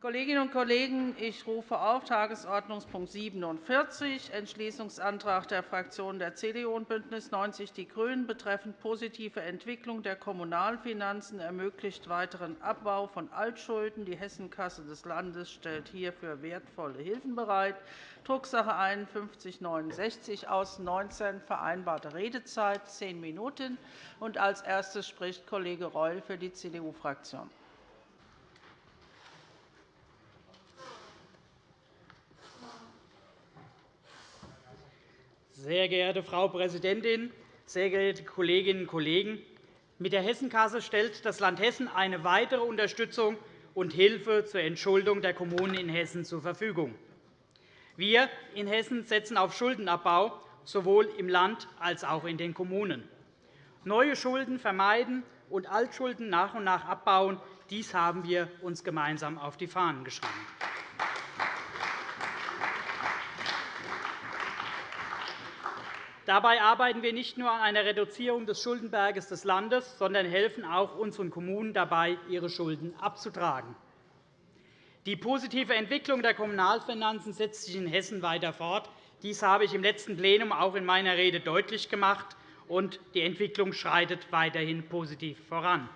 Kolleginnen und Kollegen, ich rufe auf Tagesordnungspunkt 47, Entschließungsantrag der Fraktionen der CDU und BÜNDNIS 90 die GRÜNEN betreffend positive Entwicklung der Kommunalfinanzen ermöglicht weiteren Abbau von Altschulden. Die Hessenkasse des Landes stellt hierfür wertvolle Hilfen bereit. Drucksache 5169 aus 19 vereinbarte Redezeit zehn Minuten. Als erstes spricht Kollege Reul für die CDU-Fraktion. Sehr geehrte Frau Präsidentin, sehr geehrte Kolleginnen und Kollegen! Mit der Hessenkasse stellt das Land Hessen eine weitere Unterstützung und Hilfe zur Entschuldung der Kommunen in Hessen zur Verfügung. Wir in Hessen setzen auf Schuldenabbau, sowohl im Land als auch in den Kommunen. Neue Schulden vermeiden und Altschulden nach und nach abbauen, dies haben wir uns gemeinsam auf die Fahnen geschrieben. Dabei arbeiten wir nicht nur an einer Reduzierung des Schuldenberges des Landes, sondern helfen auch unseren Kommunen dabei, ihre Schulden abzutragen. Die positive Entwicklung der Kommunalfinanzen setzt sich in Hessen weiter fort. Dies habe ich im letzten Plenum auch in meiner Rede deutlich gemacht, und die Entwicklung schreitet weiterhin positiv voran.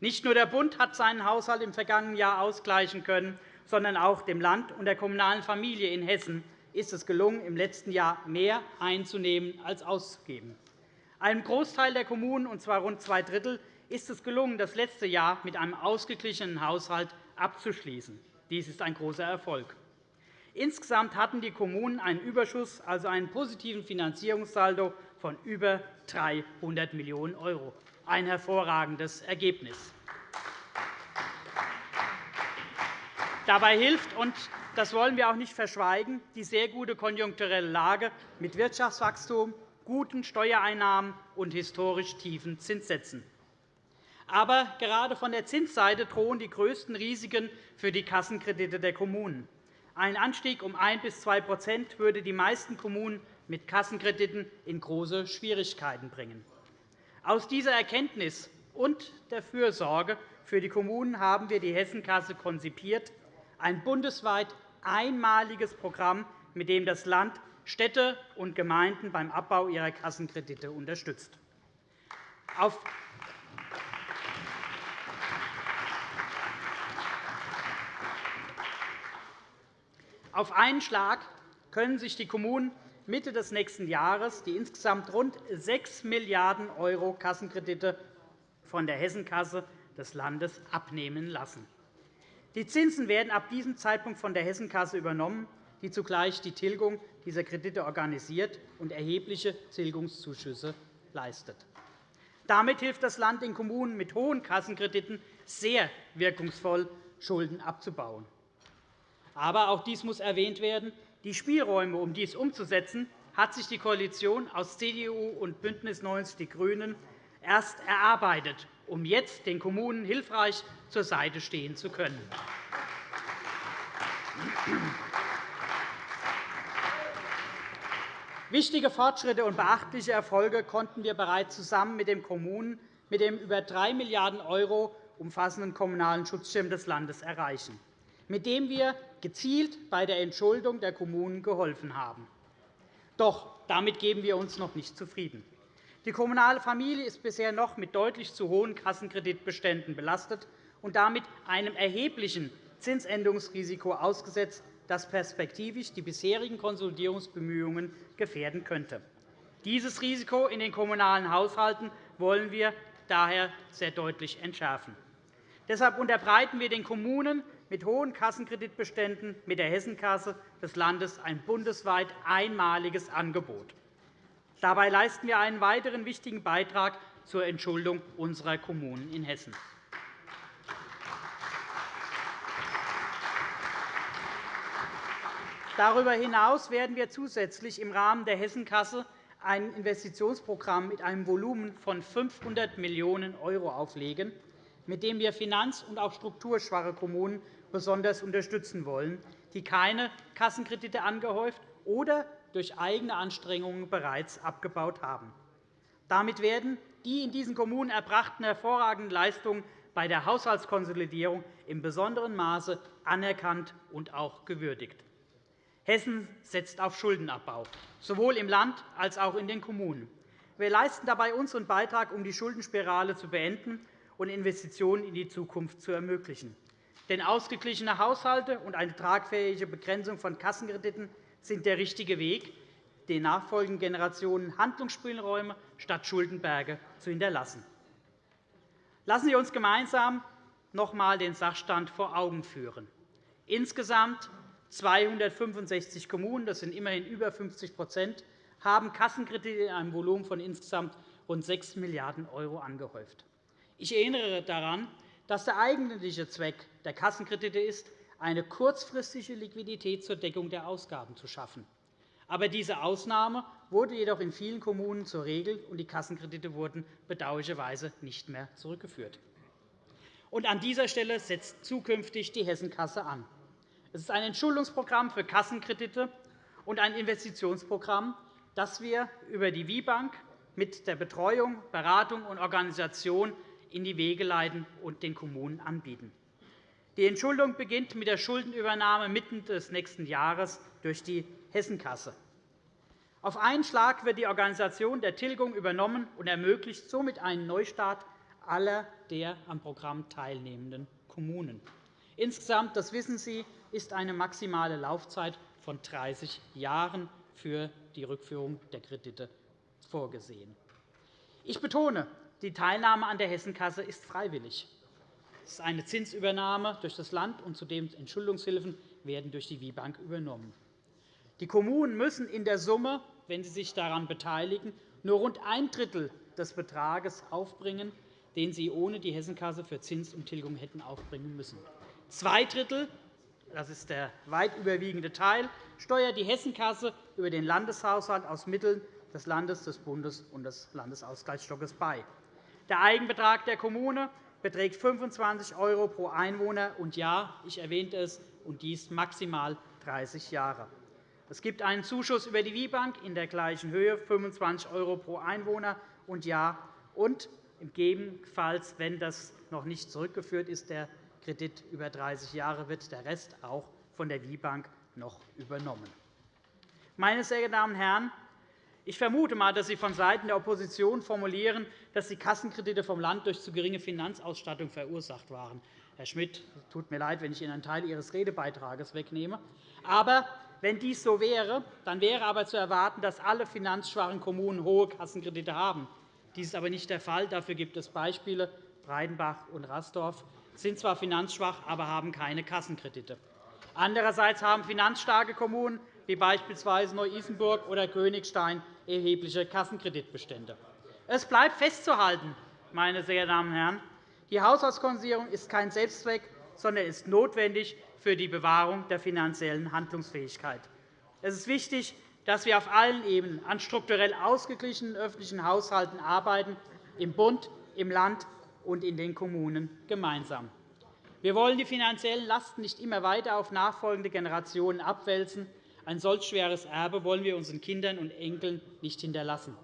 Nicht nur der Bund hat seinen Haushalt im vergangenen Jahr ausgleichen können, sondern auch dem Land und der kommunalen Familie in Hessen ist es gelungen, im letzten Jahr mehr einzunehmen als auszugeben. Einem Großteil der Kommunen, und zwar rund zwei Drittel, ist es gelungen, das letzte Jahr mit einem ausgeglichenen Haushalt abzuschließen. Dies ist ein großer Erfolg. Insgesamt hatten die Kommunen einen Überschuss, also einen positiven Finanzierungssaldo von über 300 Millionen €, ein hervorragendes Ergebnis. Dabei hilft, und das wollen wir auch nicht verschweigen, die sehr gute konjunkturelle Lage mit Wirtschaftswachstum, guten Steuereinnahmen und historisch tiefen Zinssätzen. Aber gerade von der Zinsseite drohen die größten Risiken für die Kassenkredite der Kommunen. Ein Anstieg um 1 bis 2% würde die meisten Kommunen mit Kassenkrediten in große Schwierigkeiten bringen. Aus dieser Erkenntnis und der Fürsorge für die Kommunen haben wir die Hessenkasse konzipiert ein bundesweit einmaliges Programm, mit dem das Land Städte und Gemeinden beim Abbau ihrer Kassenkredite unterstützt. Auf einen Schlag können sich die Kommunen Mitte des nächsten Jahres die insgesamt rund 6 Milliarden € Kassenkredite von der Hessenkasse des Landes abnehmen lassen. Die Zinsen werden ab diesem Zeitpunkt von der Hessenkasse übernommen, die zugleich die Tilgung dieser Kredite organisiert und erhebliche Tilgungszuschüsse leistet. Damit hilft das Land den Kommunen mit hohen Kassenkrediten sehr wirkungsvoll, Schulden abzubauen. Aber auch dies muss erwähnt werden. Die Spielräume, um dies umzusetzen, hat sich die Koalition aus CDU und BÜNDNIS 90 die GRÜNEN erst erarbeitet um jetzt den Kommunen hilfreich zur Seite stehen zu können. Wichtige Fortschritte und beachtliche Erfolge konnten wir bereits zusammen mit den Kommunen mit dem über 3 Milliarden € umfassenden Kommunalen Schutzschirm des Landes erreichen, mit dem wir gezielt bei der Entschuldung der Kommunen geholfen haben. Doch damit geben wir uns noch nicht zufrieden. Die kommunale Familie ist bisher noch mit deutlich zu hohen Kassenkreditbeständen belastet und damit einem erheblichen Zinsänderungsrisiko ausgesetzt, das perspektivisch die bisherigen Konsolidierungsbemühungen gefährden könnte. Dieses Risiko in den kommunalen Haushalten wollen wir daher sehr deutlich entschärfen. Deshalb unterbreiten wir den Kommunen mit hohen Kassenkreditbeständen mit der Hessenkasse des Landes ein bundesweit einmaliges Angebot. Dabei leisten wir einen weiteren wichtigen Beitrag zur Entschuldung unserer Kommunen in Hessen. Darüber hinaus werden wir zusätzlich im Rahmen der Hessenkasse ein Investitionsprogramm mit einem Volumen von 500 Millionen € auflegen, mit dem wir finanz- und auch strukturschwache Kommunen besonders unterstützen wollen, die keine Kassenkredite angehäuft oder durch eigene Anstrengungen bereits abgebaut haben. Damit werden die in diesen Kommunen erbrachten hervorragenden Leistungen bei der Haushaltskonsolidierung im besonderen Maße anerkannt und auch gewürdigt. Hessen setzt auf Schuldenabbau, sowohl im Land als auch in den Kommunen. Wir leisten dabei unseren Beitrag, um die Schuldenspirale zu beenden und Investitionen in die Zukunft zu ermöglichen. Denn ausgeglichene Haushalte und eine tragfähige Begrenzung von Kassenkrediten sind der richtige Weg, den nachfolgenden Generationen Handlungsspielräume statt Schuldenberge zu hinterlassen. Lassen Sie uns gemeinsam noch einmal den Sachstand vor Augen führen. Insgesamt 265 Kommunen, das sind immerhin über 50 haben Kassenkredite in einem Volumen von insgesamt rund 6 Milliarden € angehäuft. Ich erinnere daran, dass der eigentliche Zweck der Kassenkredite ist, eine kurzfristige Liquidität zur Deckung der Ausgaben zu schaffen. Aber diese Ausnahme wurde jedoch in vielen Kommunen zur Regel, und die Kassenkredite wurden bedauerlicherweise nicht mehr zurückgeführt. Und an dieser Stelle setzt zukünftig die Hessenkasse an. Es ist ein Entschuldungsprogramm für Kassenkredite und ein Investitionsprogramm, das wir über die WIBank mit der Betreuung, Beratung und Organisation in die Wege leiten und den Kommunen anbieten. Die Entschuldung beginnt mit der Schuldenübernahme mitten des nächsten Jahres durch die Hessenkasse. Auf einen Schlag wird die Organisation der Tilgung übernommen und ermöglicht somit einen Neustart aller der am Programm teilnehmenden Kommunen. Insgesamt, das wissen Sie, ist eine maximale Laufzeit von 30 Jahren für die Rückführung der Kredite vorgesehen. Ich betone, die Teilnahme an der Hessenkasse ist freiwillig. Es ist eine Zinsübernahme durch das Land, und zudem Entschuldungshilfen werden durch die WIBank übernommen. Die Kommunen müssen in der Summe, wenn sie sich daran beteiligen, nur rund ein Drittel des Betrages aufbringen, den sie ohne die Hessenkasse für Zinsumtilgung hätten aufbringen müssen. Zwei Drittel das ist der weit überwiegende Teil, steuert die Hessenkasse über den Landeshaushalt aus Mitteln des Landes, des Bundes und des Landesausgleichsstockes bei. Der Eigenbetrag der Kommune beträgt 25 € pro Einwohner und Jahr. Ich erwähnte es, und dies maximal 30 Jahre. Es gibt einen Zuschuss über die WIBank in der gleichen Höhe, 25 € pro Einwohner und Jahr. Und gegebenenfalls, wenn das noch nicht zurückgeführt ist, der Kredit über 30 Jahre wird der Rest auch von der WIBank noch übernommen. Meine sehr geehrten Damen und Herren, ich vermute einmal, dass Sie vonseiten der Opposition formulieren, dass die Kassenkredite vom Land durch zu geringe Finanzausstattung verursacht waren. Herr Schmidt, es tut mir leid, wenn ich Ihnen einen Teil Ihres Redebeitrages wegnehme. Aber wenn dies so wäre, dann wäre aber zu erwarten, dass alle finanzschwachen Kommunen hohe Kassenkredite haben. Dies ist aber nicht der Fall. Dafür gibt es Beispiele. Breidenbach und Rasdorf sind zwar finanzschwach, aber haben keine Kassenkredite. Andererseits haben finanzstarke Kommunen wie beispielsweise Neu-Isenburg oder Königstein erhebliche Kassenkreditbestände. Es bleibt festzuhalten, meine sehr geehrten Damen und Herren, die Haushaltskonsolidierung ist kein Selbstzweck, sondern ist notwendig für die Bewahrung der finanziellen Handlungsfähigkeit. Es ist wichtig, dass wir auf allen Ebenen an strukturell ausgeglichenen öffentlichen Haushalten arbeiten, im Bund, im Land und in den Kommunen gemeinsam. Wir wollen die finanziellen Lasten nicht immer weiter auf nachfolgende Generationen abwälzen. Ein solch schweres Erbe wollen wir unseren Kindern und Enkeln nicht hinterlassen.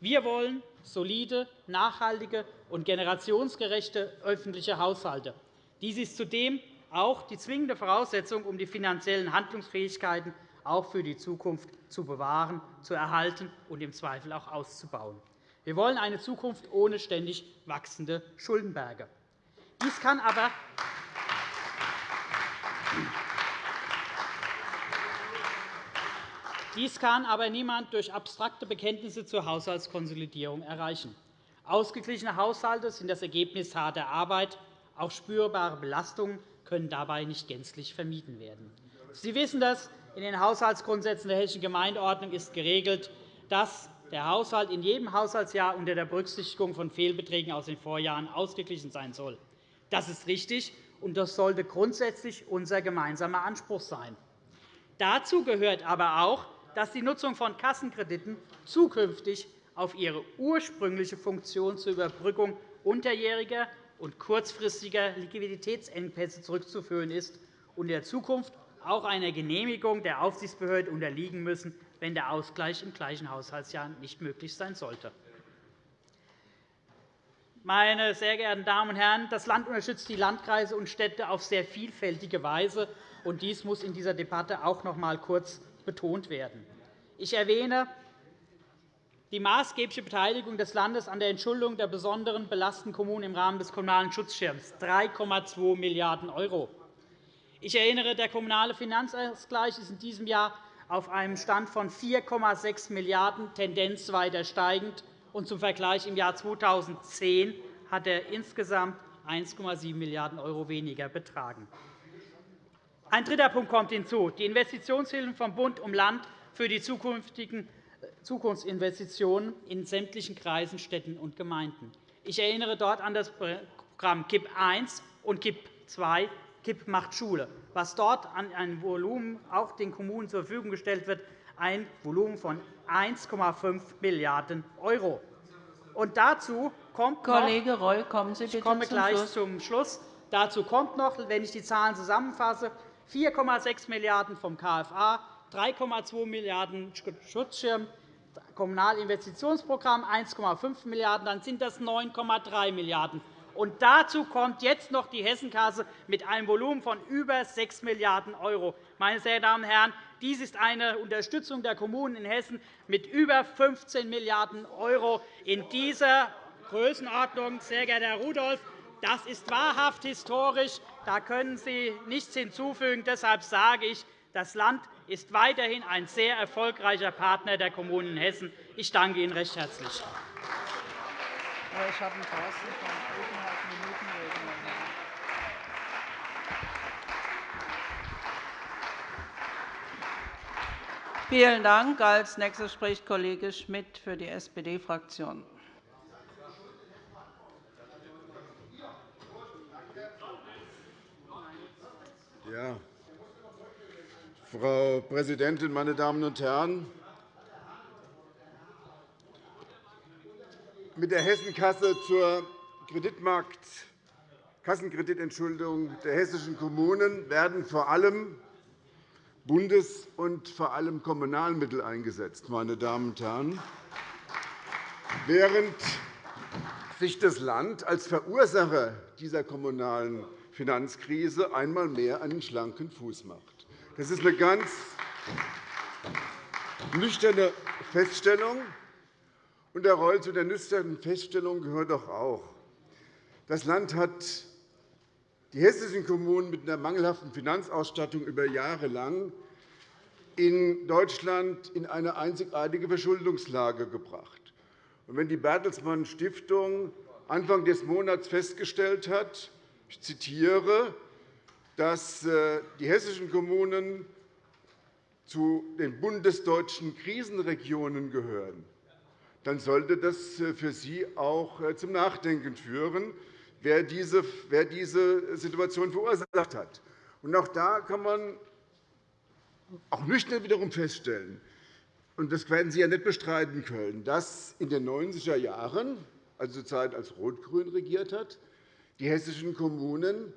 Wir wollen solide, nachhaltige und generationsgerechte öffentliche Haushalte. Dies ist zudem auch die zwingende Voraussetzung, um die finanziellen Handlungsfähigkeiten auch für die Zukunft zu bewahren, zu erhalten und im Zweifel auch auszubauen. Wir wollen eine Zukunft ohne ständig wachsende Schuldenberge. Dies kann aber dies kann aber niemand durch abstrakte Bekenntnisse zur Haushaltskonsolidierung erreichen. Ausgeglichene Haushalte sind das Ergebnis harter Arbeit. Auch spürbare Belastungen können dabei nicht gänzlich vermieden werden. Sie wissen das. In den Haushaltsgrundsätzen der Hessischen Gemeindeordnung ist geregelt, dass der Haushalt in jedem Haushaltsjahr unter der Berücksichtigung von Fehlbeträgen aus den Vorjahren ausgeglichen sein soll. Das ist richtig, und das sollte grundsätzlich unser gemeinsamer Anspruch sein. Dazu gehört aber auch, dass die Nutzung von Kassenkrediten zukünftig auf ihre ursprüngliche Funktion zur Überbrückung unterjähriger und kurzfristiger Liquiditätsengpässe zurückzuführen ist und in der Zukunft auch einer Genehmigung der Aufsichtsbehörde unterliegen müssen, wenn der Ausgleich im gleichen Haushaltsjahr nicht möglich sein sollte. meine sehr geehrten Damen und Herren, das Land unterstützt die Landkreise und Städte auf sehr vielfältige Weise. und Dies muss in dieser Debatte auch noch einmal kurz betont werden. Ich erwähne die maßgebliche Beteiligung des Landes an der Entschuldung der besonderen belasteten Kommunen im Rahmen des Kommunalen Schutzschirms 3,2 Milliarden €. Ich erinnere, der Kommunale Finanzausgleich ist in diesem Jahr auf einem Stand von 4,6 Milliarden €, Tendenz weiter steigend. Und zum Vergleich im Jahr 2010 hat er insgesamt 1,7 Milliarden € weniger betragen. Ein dritter Punkt kommt hinzu. Die Investitionshilfen vom Bund um Land für die zukünftigen äh, Zukunftsinvestitionen in sämtlichen Kreisen, Städten und Gemeinden. Ich erinnere dort an das Programm KIP I und KIP II, KIP macht Schule, was dort an ein Volumen auch den Kommunen zur Verfügung gestellt wird, ein Volumen von 1,5 Milliarden €. Und dazu kommt Kollege Reul, kommen Sie bitte ich komme gleich zum Schluss. Dazu kommt noch, wenn ich die Zahlen zusammenfasse, 4,6 Milliarden € vom KFA, 3,2 Milliarden € Schutzschirm, Kommunalinvestitionsprogramm 1,5 Milliarden €, dann sind das 9,3 Milliarden €. Und dazu kommt jetzt noch die Hessenkasse mit einem Volumen von über 6 Milliarden €. Meine sehr Damen und Herren, dies ist eine Unterstützung der Kommunen in Hessen mit über 15 Milliarden € in dieser Größenordnung. Sehr geehrter Herr Rudolph, das ist wahrhaft historisch. Da können Sie nichts hinzufügen. Deshalb sage ich, das Land ist weiterhin ein sehr erfolgreicher Partner der Kommunen in Hessen. Ich danke Ihnen recht herzlich. Ich habe Thorsten von Vielen Dank. Als nächster spricht Kollege Schmidt für die SPD-Fraktion. Ja. Frau Präsidentin, meine Damen und Herren! Mit der Hessenkasse zur Kreditmarkt Kassenkreditentschuldung der hessischen Kommunen werden vor allem Bundes- und vor allem Kommunalmittel eingesetzt. Meine Damen und Herren. Während sich das Land als Verursacher dieser kommunalen Finanzkrise einmal mehr einen schlanken Fuß macht. Das ist eine ganz nüchterne Feststellung. Und, Herr Reul, zu der nüchternen Feststellung gehört doch auch, das Land hat die hessischen Kommunen mit einer mangelhaften Finanzausstattung über Jahre lang in Deutschland in eine einzigartige Verschuldungslage gebracht. wenn die Bertelsmann Stiftung Anfang des Monats festgestellt hat, ich zitiere, dass äh, die hessischen Kommunen zu den bundesdeutschen Krisenregionen gehören, dann sollte das äh, für Sie auch äh, zum Nachdenken führen wer diese, Situation verursacht hat. Auch da kann man auch nüchtern wiederum feststellen, und das werden Sie ja nicht bestreiten können, dass in den 90er Jahren, also zur Zeit, als Rot-Grün regiert hat, die hessischen Kommunen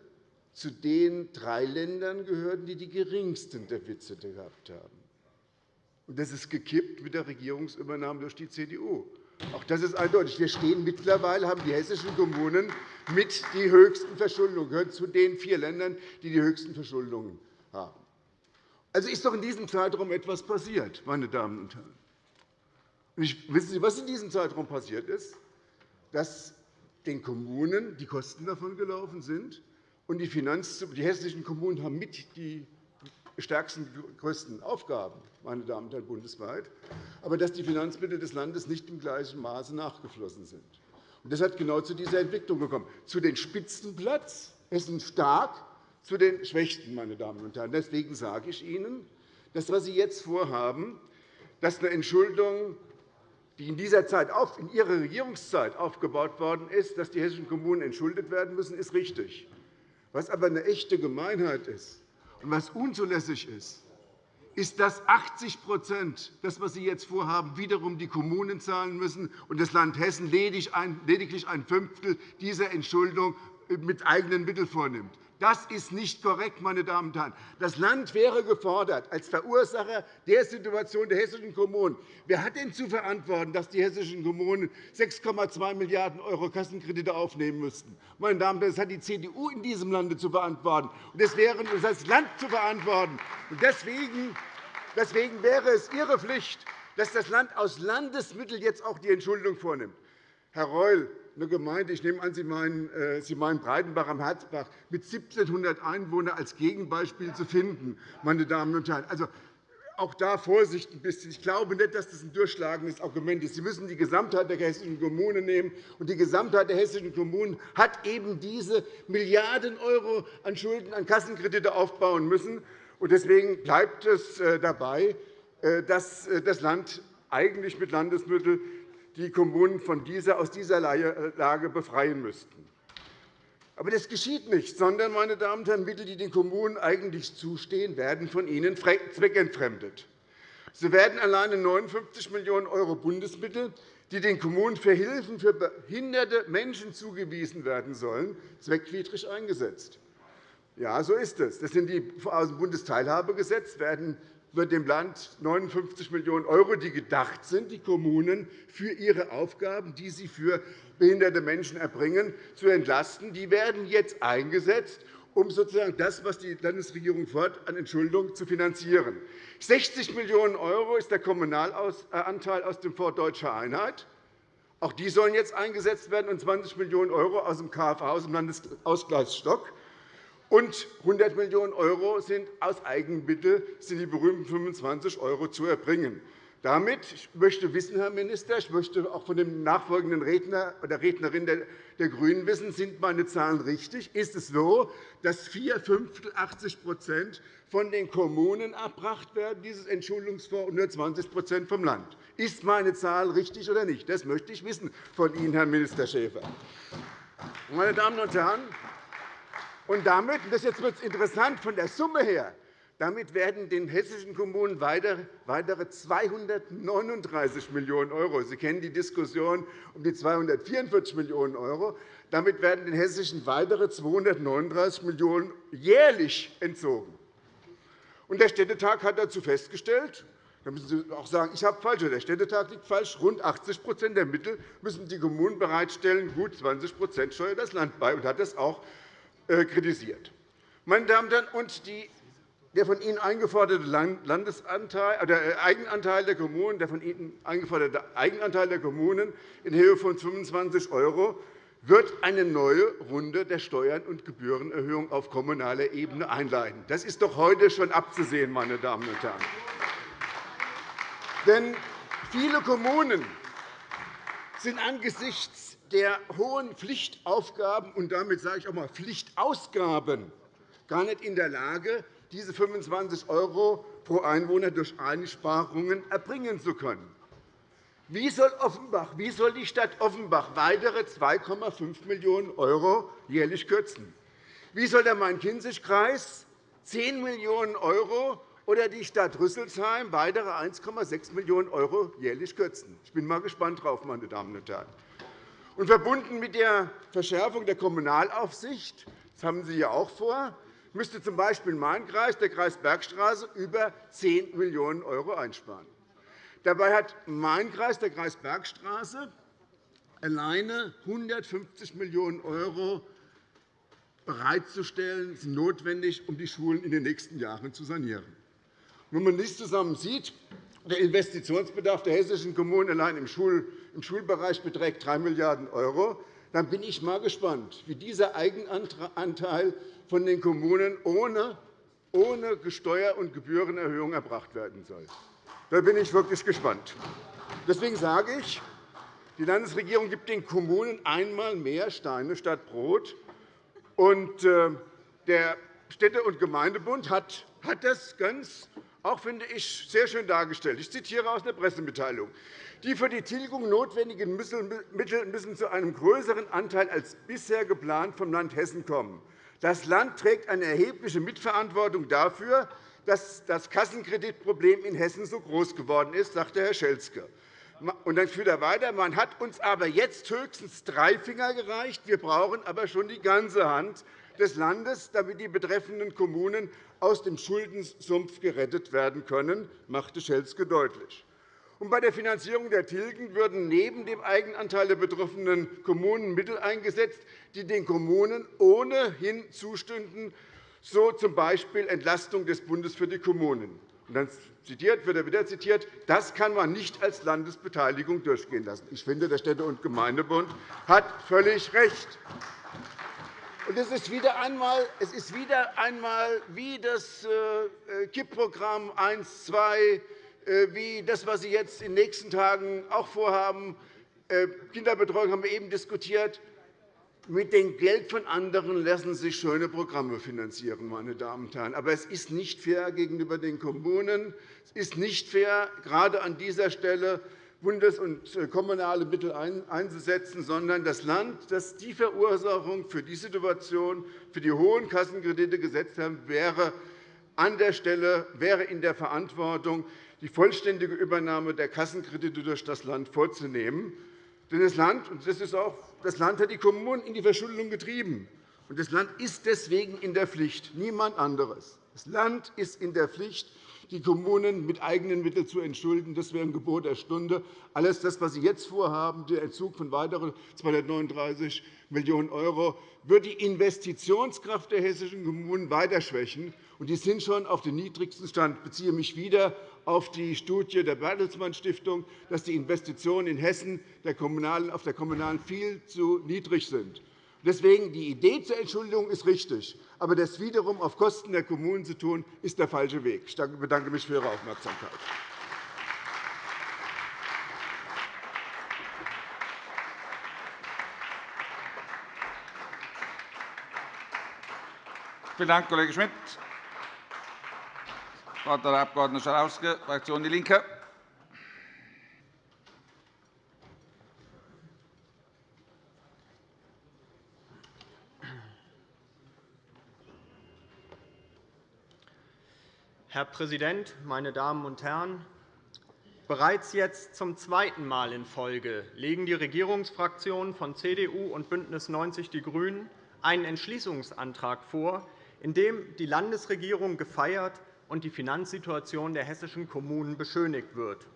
zu den drei Ländern gehörten, die die geringsten Defizite gehabt haben. Das ist gekippt mit der Regierungsübernahme durch die CDU. Auch das ist eindeutig. Wir stehen mittlerweile haben die hessischen Kommunen mit die höchsten Verschuldungen, gehören zu den vier Ländern, die die höchsten Verschuldungen haben. Also ist doch in diesem Zeitraum etwas passiert, meine Damen und Herren. wissen Sie, was in diesem Zeitraum passiert ist? Dass den Kommunen die Kosten davon gelaufen sind, und die, die hessischen Kommunen haben mit die stärksten, größten Aufgaben, meine Damen und Herren, bundesweit, aber dass die Finanzmittel des Landes nicht im gleichen Maße nachgeflossen sind. Das hat genau zu dieser Entwicklung gekommen, zu den Spitzenplatz Hessen stark, zu den Schwächsten. Meine Damen und Herren. Deswegen sage ich Ihnen, das, was Sie jetzt vorhaben, dass eine Entschuldung, die in dieser Zeit in Ihrer Regierungszeit aufgebaut worden ist, dass die hessischen Kommunen entschuldet werden müssen, ist richtig. Was aber eine echte Gemeinheit ist, und was unzulässig ist, ist, dass 80% das, was Sie jetzt vorhaben, wiederum die Kommunen zahlen müssen und das Land Hessen lediglich ein Fünftel dieser Entschuldung mit eigenen Mitteln vornimmt. Das ist nicht korrekt, meine Damen und Herren. Das Land wäre gefordert als Verursacher der Situation der hessischen Kommunen. Wer hat denn zu verantworten, dass die hessischen Kommunen 6,2 Milliarden € Kassenkredite aufnehmen müssten? Meine Damen und Herren, das hat die CDU in diesem Lande zu verantworten. Das wäre als Land zu verantworten. Deswegen wäre es Ihre Pflicht, dass das Land aus Landesmitteln jetzt auch die Entschuldung vornimmt. Herr Reul, eine Gemeinde, ich nehme an, Sie meinen, äh, Sie meinen Breitenbach am Herzbach, mit 1.700 Einwohnern als Gegenbeispiel zu finden. Meine Damen und Herren. Also, auch da Vorsicht ein bisschen. Ich glaube nicht, dass das ein durchschlagendes Argument ist. Sie müssen die Gesamtheit der hessischen Kommunen nehmen. Und die Gesamtheit der hessischen Kommunen hat eben diese Milliarden € an Schulden, an Kassenkredite aufbauen müssen. Deswegen bleibt es äh, dabei, äh, dass das Land eigentlich mit Landesmitteln die Kommunen von dieser, aus dieser Lage befreien müssten. Aber das geschieht nicht, sondern, meine Damen und Herren, Mittel, die den Kommunen eigentlich zustehen, werden von ihnen zweckentfremdet. So werden alleine 59 Millionen € Bundesmittel, die den Kommunen für Hilfen für behinderte Menschen zugewiesen werden sollen, zweckwidrig eingesetzt. Ja, so ist es. Das sind die aus dem Bundesteilhabegesetz werden wird dem Land 59 Millionen €, die gedacht sind, die Kommunen für ihre Aufgaben, die sie für behinderte Menschen erbringen, zu entlasten. Die werden jetzt eingesetzt, um sozusagen das, was die Landesregierung fordert, an Entschuldung zu finanzieren. 60 Millionen € ist der Kommunalanteil aus dem Fonds Deutscher Einheit. Auch die sollen jetzt eingesetzt werden, und 20 Millionen € aus dem KFA, aus dem Landesausgleichsstock. Und 100 Millionen € sind aus Eigenmitteln sind die berühmten 25 € zu erbringen. Damit ich möchte wissen, Herr Minister, ich möchte auch von dem nachfolgenden Redner oder Rednerin der GRÜNEN wissen, sind meine Zahlen richtig? Ist es so, dass vier Fünftel, 80 von den Kommunen erbracht werden, dieses Entschuldungsfonds, und nur 20% vom Land? Ist meine Zahl richtig oder nicht? Das möchte ich wissen von Ihnen, Herr Minister Schäfer. Meine Damen und Herren, und damit, das jetzt wird interessant von der Summe her, damit werden den hessischen Kommunen weitere 239 Millionen €. Sie kennen die Diskussion um die 244 Millionen €. Damit werden den hessischen weitere 239 Millionen € jährlich entzogen. Der Städtetag hat dazu festgestellt, da müssen Sie auch sagen, ich habe falsch, der Städtetag liegt falsch. Rund 80% der Mittel müssen die Kommunen bereitstellen, gut 20% steuert das Land bei und hat das auch kritisiert. Meine Damen und Herren, und die der von Ihnen eingeforderte Landesanteil, der äh, Eigenanteil der Kommunen, der von Ihnen eingeforderte Eigenanteil der Kommunen in Höhe von 25 € wird eine neue Runde der Steuern- und Gebührenerhöhung auf kommunaler Ebene einleiten. Das ist doch heute schon abzusehen, meine Damen und Herren. Denn viele Kommunen sind angesichts der hohen Pflichtaufgaben und damit sage ich auch einmal Pflichtausgaben gar nicht in der Lage, diese 25 € pro Einwohner durch Einsparungen erbringen zu können. Wie soll, Offenbach, wie soll die Stadt Offenbach weitere 2,5 Millionen € jährlich kürzen? Wie soll der Main-Kinzig-Kreis 10 Millionen € oder die Stadt Rüsselsheim weitere 1,6 Millionen € jährlich kürzen? Ich bin mal gespannt darauf, meine Damen und Herren. Und verbunden mit der Verschärfung der Kommunalaufsicht, das haben Sie ja auch vor, müsste z. B. mein Kreis, der Kreis Bergstraße, über 10 Millionen € einsparen. Dabei hat mein Kreis, der Kreis Bergstraße, alleine 150 Millionen € bereitzustellen, sind notwendig, um die Schulen in den nächsten Jahren zu sanieren. Wenn man dies zusammen sieht, der Investitionsbedarf der hessischen Kommunen allein im Schulbereich beträgt 3 Milliarden €. Dann bin ich mal gespannt, wie dieser Eigenanteil von den Kommunen ohne Steuer- und Gebührenerhöhung erbracht werden soll. Da bin ich wirklich gespannt. Deswegen sage ich, die Landesregierung gibt den Kommunen einmal mehr Steine statt Brot. Und äh, der Städte- und Gemeindebund hat das ganz auch, finde ich, sehr schön dargestellt. Ich zitiere aus der Pressemitteilung. Die für die Tilgung notwendigen Mittel müssen zu einem größeren Anteil als bisher geplant vom Land Hessen kommen. Das Land trägt eine erhebliche Mitverantwortung dafür, dass das Kassenkreditproblem in Hessen so groß geworden ist, sagte Herr Schelzke. Und dann führt er weiter. Man hat uns aber jetzt höchstens drei Finger gereicht. Wir brauchen aber schon die ganze Hand. des Landes, damit die betreffenden Kommunen aus dem Schuldensumpf gerettet werden können, machte Schelzke deutlich. Bei der Finanzierung der Tilgen würden neben dem Eigenanteil der betroffenen Kommunen Mittel eingesetzt, die den Kommunen ohnehin zustünden, so z. B. Entlastung des Bundes für die Kommunen. Dann zitiert, wird er wieder zitiert, das kann man nicht als Landesbeteiligung durchgehen lassen. Ich finde, der Städte- und Gemeindebund hat völlig recht. Und es ist wieder einmal, es ist wieder einmal wie das äh, KIP-Programm 1, 2, äh, wie das, was Sie jetzt in den nächsten Tagen auch vorhaben. Äh, Kinderbetreuung haben wir eben diskutiert. Mit dem Geld von anderen lassen sich schöne Programme finanzieren, meine Damen und Herren. Aber es ist nicht fair gegenüber den Kommunen. Es ist nicht fair, gerade an dieser Stelle bundes- und äh, kommunale Mittel einzusetzen, sondern das Land, das die Verursachung für die Situation, für die hohen Kassenkredite gesetzt hat, wäre an der Stelle wäre in der Verantwortung, die vollständige Übernahme der Kassenkredite durch das Land vorzunehmen. Denn das Land, und das ist auch, das Land hat die Kommunen in die Verschuldung getrieben. Und das Land ist deswegen in der Pflicht, niemand anderes. Das Land ist in der Pflicht, die Kommunen mit eigenen Mitteln zu entschulden. Das wäre ein Gebot der Stunde. Alles das, was Sie jetzt vorhaben, der Entzug von weiteren 239 Millionen €, wird die Investitionskraft der hessischen Kommunen weiter schwächen. Und die sind schon auf den niedrigsten Stand. Ich beziehe mich wieder auf die Studie der Bertelsmann Stiftung, dass die Investitionen in Hessen auf der kommunalen viel zu niedrig sind. Deswegen die Idee zur Entschuldigung ist richtig, aber das wiederum auf Kosten der Kommunen zu tun, ist der falsche Weg. Ich bedanke mich für Ihre Aufmerksamkeit. Vielen Dank, Kollege Schmidt. Wort hat der Abg. Schalauske, Fraktion DIE LINKE. Herr Präsident, meine Damen und Herren! Bereits jetzt zum zweiten Mal in Folge legen die Regierungsfraktionen von CDU und BÜNDNIS 90 die GRÜNEN einen Entschließungsantrag vor, in dem die Landesregierung gefeiert und die Finanzsituation der hessischen Kommunen beschönigt wird.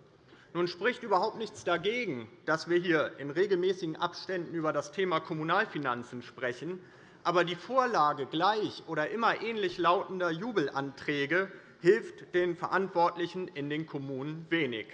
Nun spricht überhaupt nichts dagegen, dass wir hier in regelmäßigen Abständen über das Thema Kommunalfinanzen sprechen. Aber die Vorlage gleich oder immer ähnlich lautender Jubelanträge hilft den Verantwortlichen in den Kommunen wenig.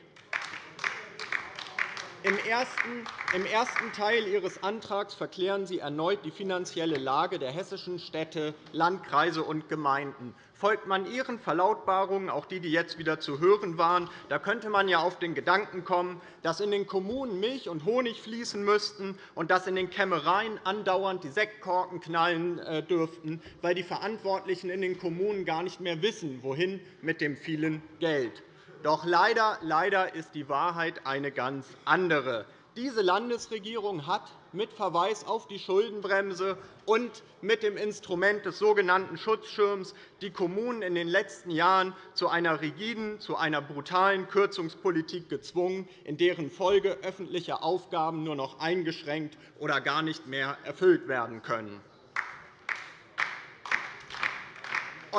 Im ersten Teil Ihres Antrags verklären Sie erneut die finanzielle Lage der hessischen Städte, Landkreise und Gemeinden. Folgt man Ihren Verlautbarungen, auch die, die jetzt wieder zu hören waren, da könnte man ja auf den Gedanken kommen, dass in den Kommunen Milch und Honig fließen müssten und dass in den Kämmereien andauernd die Sektkorken knallen äh, dürften, weil die Verantwortlichen in den Kommunen gar nicht mehr wissen, wohin mit dem vielen Geld. Doch leider, leider ist die Wahrheit eine ganz andere. Diese Landesregierung hat mit Verweis auf die Schuldenbremse und mit dem Instrument des sogenannten Schutzschirms die Kommunen in den letzten Jahren zu einer rigiden, zu einer brutalen Kürzungspolitik gezwungen, in deren Folge öffentliche Aufgaben nur noch eingeschränkt oder gar nicht mehr erfüllt werden können.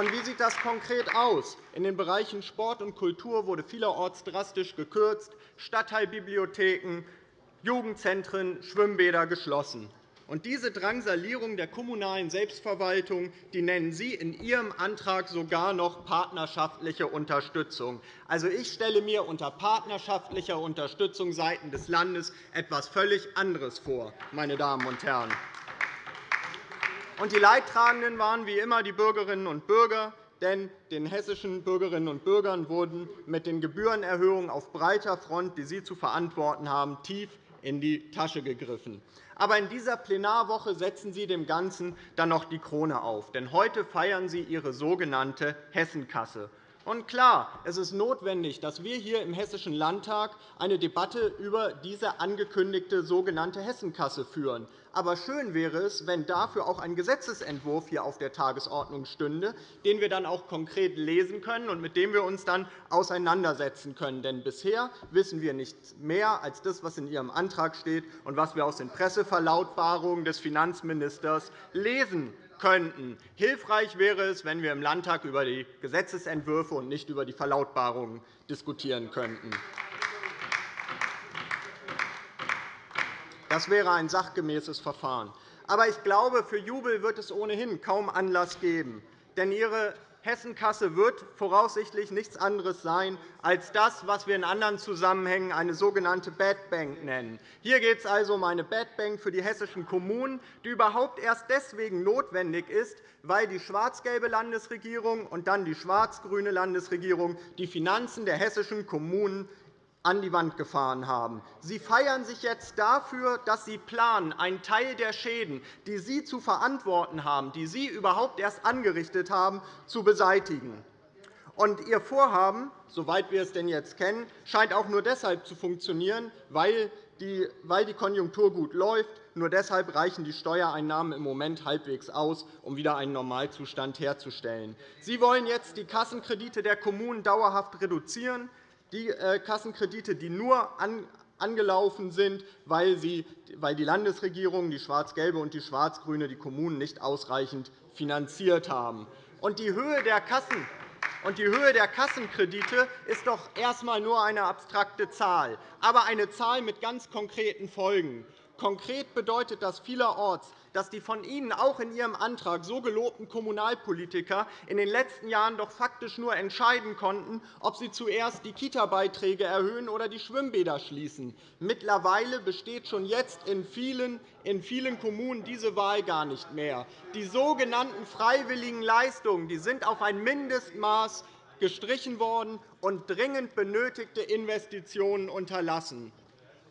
Wie sieht das konkret aus? In den Bereichen Sport und Kultur wurde vielerorts drastisch gekürzt, Stadtteilbibliotheken, Jugendzentren, Schwimmbäder geschlossen. Und diese Drangsalierung der kommunalen Selbstverwaltung die nennen Sie in Ihrem Antrag sogar noch partnerschaftliche Unterstützung. Also, ich stelle mir unter partnerschaftlicher Unterstützung seitens des Landes etwas völlig anderes vor. Meine Damen und Herren. Und die Leidtragenden waren wie immer die Bürgerinnen und Bürger, denn den hessischen Bürgerinnen und Bürgern wurden mit den Gebührenerhöhungen auf breiter Front, die Sie zu verantworten haben, tief in die Tasche gegriffen. Aber in dieser Plenarwoche setzen Sie dem Ganzen dann noch die Krone auf. Denn heute feiern Sie Ihre sogenannte Hessenkasse. Und klar, es ist notwendig, dass wir hier im Hessischen Landtag eine Debatte über diese angekündigte sogenannte Hessenkasse führen. Aber schön wäre es, wenn dafür auch ein Gesetzentwurf hier auf der Tagesordnung stünde, den wir dann auch konkret lesen können und mit dem wir uns dann auseinandersetzen können. Denn bisher wissen wir nichts mehr als das, was in Ihrem Antrag steht und was wir aus den Presseverlautbarungen des Finanzministers lesen könnten. Hilfreich wäre es, wenn wir im Landtag über die Gesetzentwürfe und nicht über die Verlautbarungen diskutieren könnten. Das wäre ein sachgemäßes Verfahren. Aber ich glaube, für Jubel wird es ohnehin kaum Anlass geben. Denn Ihre Hessenkasse wird voraussichtlich nichts anderes sein als das, was wir in anderen Zusammenhängen eine sogenannte Bad Bank nennen. Hier geht es also um eine Bad Bank für die hessischen Kommunen, die überhaupt erst deswegen notwendig ist, weil die schwarz-gelbe Landesregierung und dann die schwarz-grüne Landesregierung die Finanzen der hessischen Kommunen an die Wand gefahren haben. Sie feiern sich jetzt dafür, dass Sie planen, einen Teil der Schäden, die Sie zu verantworten haben, die Sie überhaupt erst angerichtet haben, zu beseitigen. Und Ihr Vorhaben, soweit wir es denn jetzt kennen, scheint auch nur deshalb zu funktionieren, weil die Konjunktur gut läuft. Nur deshalb reichen die Steuereinnahmen im Moment halbwegs aus, um wieder einen Normalzustand herzustellen. Sie wollen jetzt die Kassenkredite der Kommunen dauerhaft reduzieren die äh, Kassenkredite, die nur angelaufen sind, weil die Landesregierung, die schwarz-gelbe und die schwarz-grüne, die Kommunen nicht ausreichend finanziert haben. Die Höhe der Kassenkredite ist doch erst einmal nur eine abstrakte Zahl, aber eine Zahl mit ganz konkreten Folgen. Konkret bedeutet das vielerorts, dass die von Ihnen auch in Ihrem Antrag so gelobten Kommunalpolitiker in den letzten Jahren doch faktisch nur entscheiden konnten, ob sie zuerst die Kita-Beiträge erhöhen oder die Schwimmbäder schließen. Mittlerweile besteht schon jetzt in vielen, in vielen Kommunen diese Wahl gar nicht mehr. Die sogenannten freiwilligen Leistungen die sind auf ein Mindestmaß gestrichen worden und dringend benötigte Investitionen unterlassen.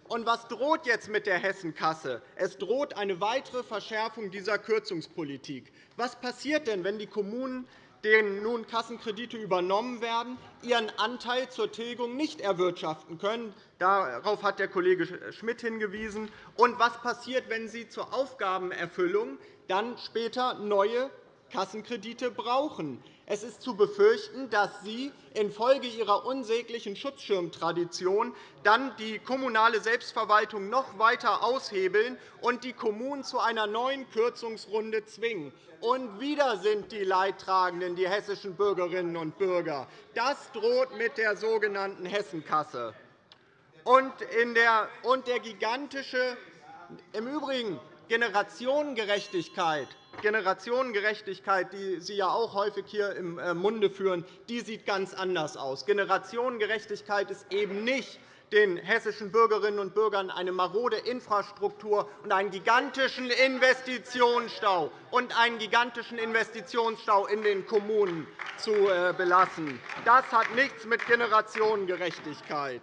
Und was droht jetzt mit der Hessenkasse? Es droht eine weitere Verschärfung dieser Kürzungspolitik. Was passiert denn, wenn die Kommunen, denen nun Kassenkredite übernommen werden, ihren Anteil zur Tilgung nicht erwirtschaften können? Darauf hat der Kollege Schmidt hingewiesen. Und was passiert, wenn sie zur Aufgabenerfüllung dann später neue Kassenkredite brauchen? Es ist zu befürchten, dass Sie infolge Ihrer unsäglichen Schutzschirmtradition dann die kommunale Selbstverwaltung noch weiter aushebeln und die Kommunen zu einer neuen Kürzungsrunde zwingen. Und wieder sind die Leidtragenden die hessischen Bürgerinnen und Bürger. Das droht mit der sogenannten Hessenkasse. Und, der, gigantische, im Übrigen Generationengerechtigkeit Generationengerechtigkeit, die Sie ja auch häufig hier im äh, Munde führen, die sieht ganz anders aus. Generationengerechtigkeit ist eben nicht, den hessischen Bürgerinnen und Bürgern eine marode Infrastruktur und einen gigantischen Investitionsstau und einen gigantischen Investitionsstau in den Kommunen zu äh, belassen. Das hat nichts mit Generationengerechtigkeit.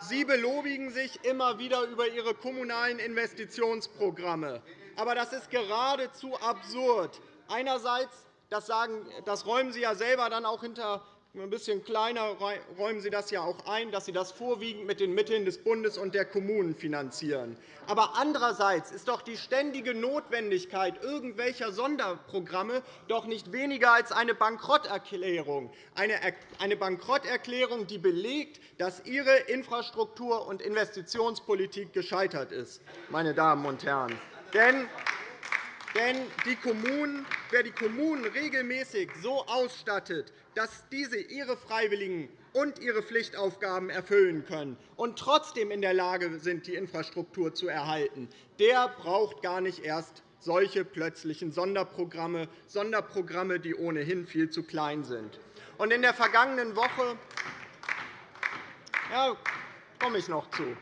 Sie belobigen sich immer wieder über Ihre kommunalen Investitionsprogramme. Aber das ist geradezu absurd. Einerseits, das, sagen, das räumen Sie ja selber dann auch hinter ein bisschen kleiner räumen Sie das ja auch ein, dass Sie das vorwiegend mit den Mitteln des Bundes und der Kommunen finanzieren. Aber andererseits ist doch die ständige Notwendigkeit irgendwelcher Sonderprogramme doch nicht weniger als eine Bankrotterklärung, eine Bankrotterklärung, die belegt, dass Ihre Infrastruktur- und Investitionspolitik gescheitert ist. Meine Damen und Herren. Denn die Kommunen, wer die Kommunen regelmäßig so ausstattet, dass diese ihre Freiwilligen und ihre Pflichtaufgaben erfüllen können und trotzdem in der Lage sind, die Infrastruktur zu erhalten, der braucht gar nicht erst solche plötzlichen Sonderprogramme, Sonderprogramme, die ohnehin viel zu klein sind. In der vergangenen Woche ja, komme ich noch zu.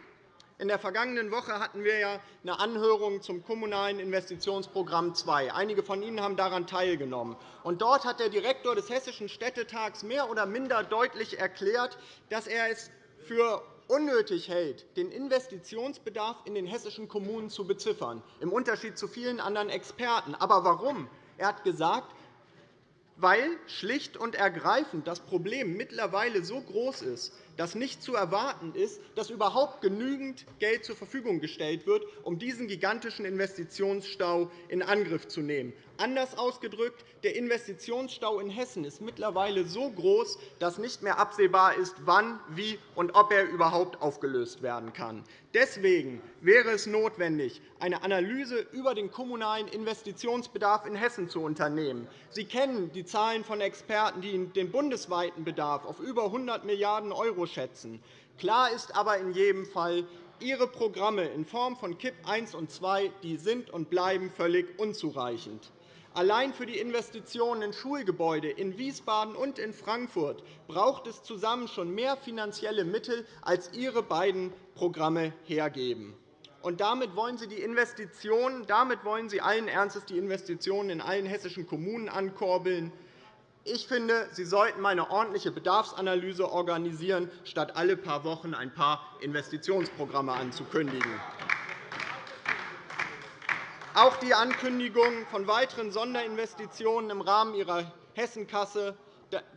In der vergangenen Woche hatten wir eine Anhörung zum Kommunalen Investitionsprogramm II. Einige von Ihnen haben daran teilgenommen. dort hat der Direktor des Hessischen Städtetags mehr oder minder deutlich erklärt, dass er es für unnötig hält, den Investitionsbedarf in den hessischen Kommunen zu beziffern, im Unterschied zu vielen anderen Experten. Aber warum? Er hat gesagt, weil schlicht und ergreifend das Problem mittlerweile so groß ist, dass nicht zu erwarten ist, dass überhaupt genügend Geld zur Verfügung gestellt wird, um diesen gigantischen Investitionsstau in Angriff zu nehmen. Anders ausgedrückt, der Investitionsstau in Hessen ist mittlerweile so groß, dass nicht mehr absehbar ist, wann, wie und ob er überhaupt aufgelöst werden kann. Deswegen wäre es notwendig, eine Analyse über den kommunalen Investitionsbedarf in Hessen zu unternehmen. Sie kennen die Zahlen von Experten, die den bundesweiten Bedarf auf über 100 Milliarden € schätzen. Klar ist aber in jedem Fall, Ihre Programme in Form von KIP I und II die sind und bleiben völlig unzureichend. Allein für die Investitionen in Schulgebäude in Wiesbaden und in Frankfurt braucht es zusammen schon mehr finanzielle Mittel, als Ihre beiden Programme hergeben. Und damit wollen Sie die Investitionen, damit wollen Sie allen Ernstes die Investitionen in allen hessischen Kommunen ankurbeln. Ich finde, Sie sollten eine ordentliche Bedarfsanalyse organisieren, statt alle paar Wochen ein paar Investitionsprogramme anzukündigen. Auch die Ankündigung von weiteren Sonderinvestitionen im Rahmen Ihrer Hessenkasse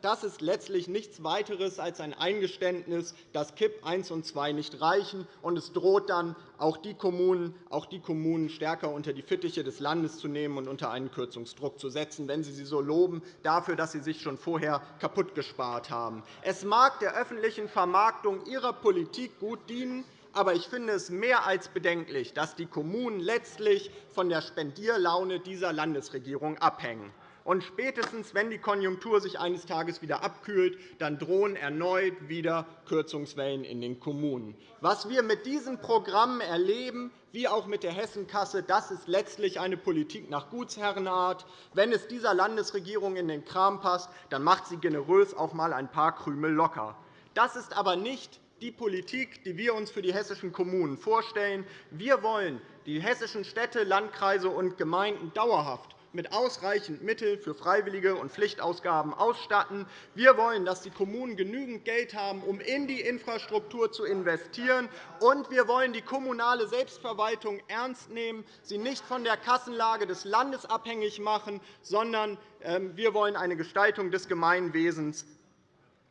das ist letztlich nichts weiteres als ein Eingeständnis, dass KIP I und II nicht reichen. und Es droht dann, auch die, Kommunen, auch die Kommunen stärker unter die Fittiche des Landes zu nehmen und unter einen Kürzungsdruck zu setzen, wenn Sie sie so loben dafür, dass Sie sich schon vorher kaputt gespart haben. Es mag der öffentlichen Vermarktung Ihrer Politik gut dienen, aber ich finde es mehr als bedenklich, dass die Kommunen letztlich von der Spendierlaune dieser Landesregierung abhängen. Und spätestens, wenn die Konjunktur sich eines Tages wieder abkühlt, dann drohen erneut wieder Kürzungswellen in den Kommunen. Was wir mit diesen Programmen erleben, wie auch mit der Hessenkasse, das ist letztlich eine Politik nach Gutsherrenart. Wenn es dieser Landesregierung in den Kram passt, dann macht sie generös auch einmal ein paar Krümel locker. Das ist aber nicht die Politik, die wir uns für die hessischen Kommunen vorstellen. Wir wollen die hessischen Städte, Landkreise und Gemeinden dauerhaft mit ausreichend Mitteln für Freiwillige und Pflichtausgaben ausstatten. Wir wollen, dass die Kommunen genügend Geld haben, um in die Infrastruktur zu investieren. Und wir wollen die kommunale Selbstverwaltung ernst nehmen, sie nicht von der Kassenlage des Landes abhängig machen, sondern ähm, wir wollen eine Gestaltung des Gemeinwesens